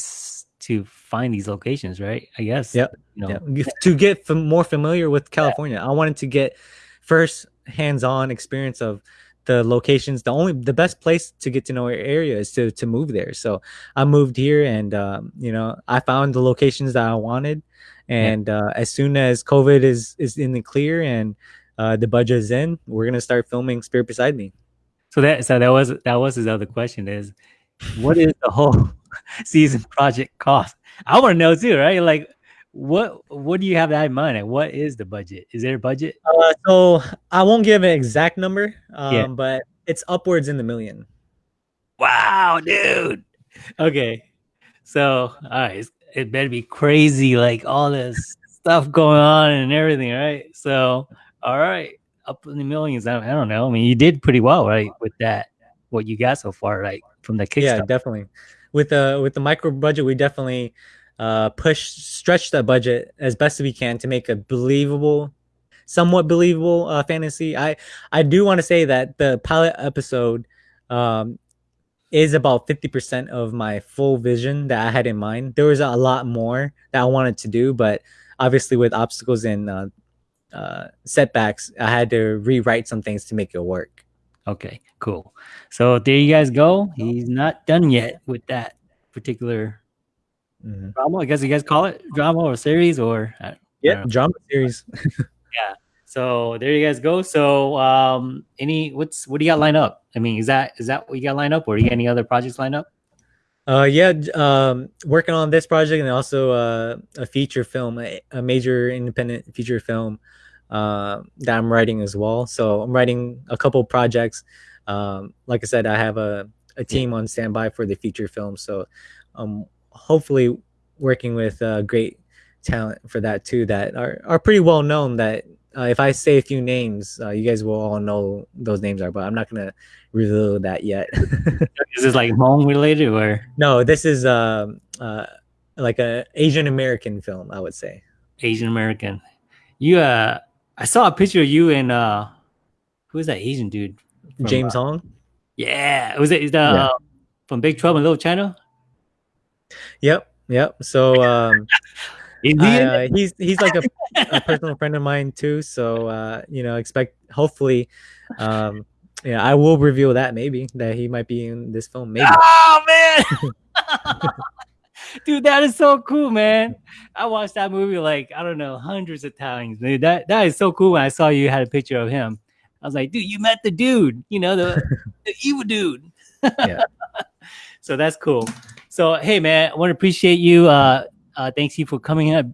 to find these locations, right? I guess. Yep. You know, yeah. to get fam- more familiar with California. I wanted to get first hands-on experience of the locations. The only the best place to get to know your area is to to move there. So I moved here, and um, you know I found the locations that I wanted. And uh, as soon as COVID is is in the clear and uh, the budget is in, we're gonna start filming Spirit Beside Me. So that so that was that was his other question is, what is the whole season project cost? I want to know too, right? Like, what what do you have that in mind? Like, what is the budget? Is there a budget? Uh, so I won't give an exact number, um, Yeah. but it's upwards in the million. Wow, dude. Okay, so all right, it better be crazy, like all this stuff going on and everything, right? So, all right, up in the millions. I, I don't know. I mean, you did pretty well, right, with that. What you got so far, right, from the Yeah, Kickstarter? definitely. With the with the micro budget, we definitely uh, push stretch that budget as best as we can to make a believable, somewhat believable uh, fantasy. I I do want to say that the pilot episode um, is about fifty percent of my full vision that I had in mind. There was a lot more that I wanted to do, but obviously with obstacles and uh, uh, setbacks, I had to rewrite some things to make it work. Okay, cool. So there you guys go. He's not done yet with that particular Mhm. drama. I guess you guys call it drama or series or. Yeah, drama series. Yeah. So there you guys go. So um, any what's what do you got lined up? I mean, is that is that what you got lined up, or do you got any other projects lined up? Uh, yeah, um, working on this project and also uh, a feature film, a, a major independent feature film uh, that I'm writing as well. So I'm writing a couple projects. Um, like I said, I have a, a team on standby for the feature film. So um, hopefully working with uh, great talent for that too that are, are pretty well known that uh, if I say a few names, uh, you guys will all know those names are, but I'm not gonna reveal that yet. Is this like Hmong related or No, this is um uh like a Asian American film, I would say. Asian American? You uh, I saw a picture of you and uh, who is that Asian dude? From, James uh, Hong. yeah, was it is the Yeah. uh, from Big Trouble in Little China? Yep, yep. So um I, uh, he's he's like a, a personal friend of mine too. So uh, you know, expect hopefully um yeah, I will reveal that maybe that he might be in this film. Maybe. Oh man, dude, that is so cool, man. I watched that movie like I don't know hundreds of times. Dude, that that is so cool. When I saw you had a picture of him, I was like, dude, you met the dude, you know the the evil dude. Yeah. So that's cool. So hey, man, I want to appreciate you. Uh, uh, thanks you for coming up.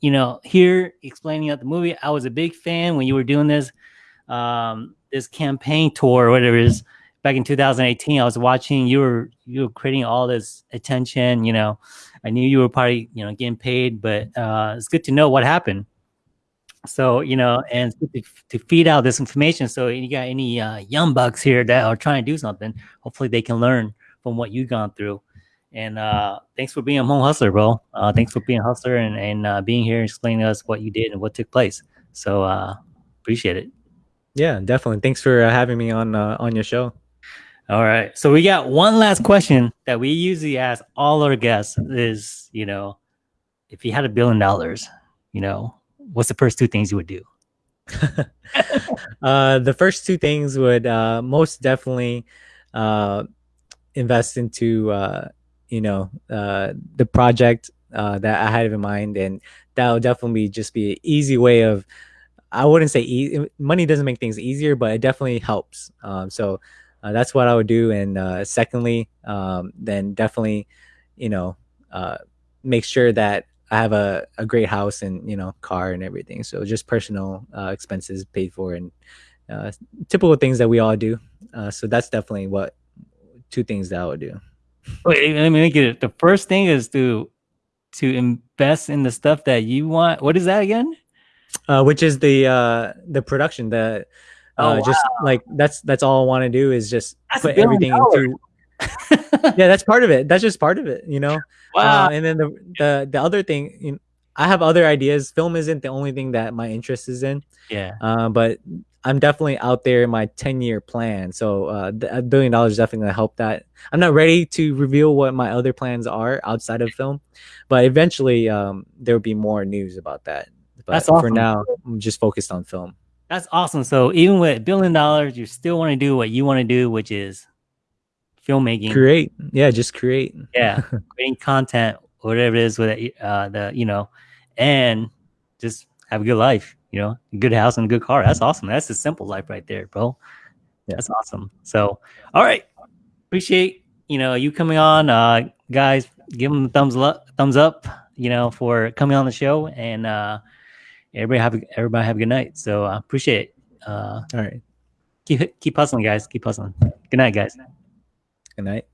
You know, here explaining out the movie. I was a big fan when you were doing this, um, this campaign tour, or whatever it is, back in 2018. I was watching. You were you were creating all this attention. You know, I knew you were probably you know getting paid, but uh, it's good to know what happened. So you know, and to, to feed out this information. So you got any uh, young bucks here that are trying to do something? Hopefully, they can learn from what you've gone through. And uh, thanks for being a home hustler, bro. Uh, thanks for being a hustler and, and uh, being here and explaining to us what you did and what took place. So uh, appreciate it. Yeah, definitely. Thanks for uh, having me on uh, on your show. All right. So we got one last question that we usually ask all our guests is, you know, if you had a billion dollars, you know, what's the first two things you would do? uh, the first two things would uh, most definitely uh, invest into uh, you know uh, the project uh, that I had in mind, and that would definitely just be an easy way of. I wouldn't say e- money doesn't make things easier, but it definitely helps. Um, so uh, that's what I would do. And uh, secondly, um, then definitely, you know, uh, make sure that I have a, a great house and you know car and everything. So just personal uh, expenses paid for and uh, typical things that we all do. Uh, so that's definitely what two things that I would do. Wait, let me make it. The first thing is to to invest in the stuff that you want. What is that again? Uh, which is the uh, the production the uh, Oh, just like that's that's all I want to do is just That's put everything into yeah that's part of it that's just part of it you know wow. Uh, and then the the the other thing you know, I have other ideas film isn't the only thing that my interest is in yeah. uh, but I'm definitely out there in my 10 year plan. So uh, a billion dollars definitely gonna help that. I'm not ready to reveal what my other plans are outside of film, but eventually um, there will be more news about that. But That's for now, I'm just focused on film. That's awesome. So even with a billion dollars, you still want to do what you want to do, which is filmmaking. Create, yeah, just create. Yeah, creating content, whatever it is with it, uh, the you know, and just have a good life. You know, good house and a good car. That's awesome. That's a simple life right there, bro. Yeah. That's awesome. So, all right, appreciate you know you coming on, uh, guys. Give them a thumbs up, thumbs up. You know, for coming on the show, and uh, everybody have a, everybody have a good night. So I appreciate it. Uh, All right, keep keep hustling, guys. Keep hustling. Good night, guys. good night.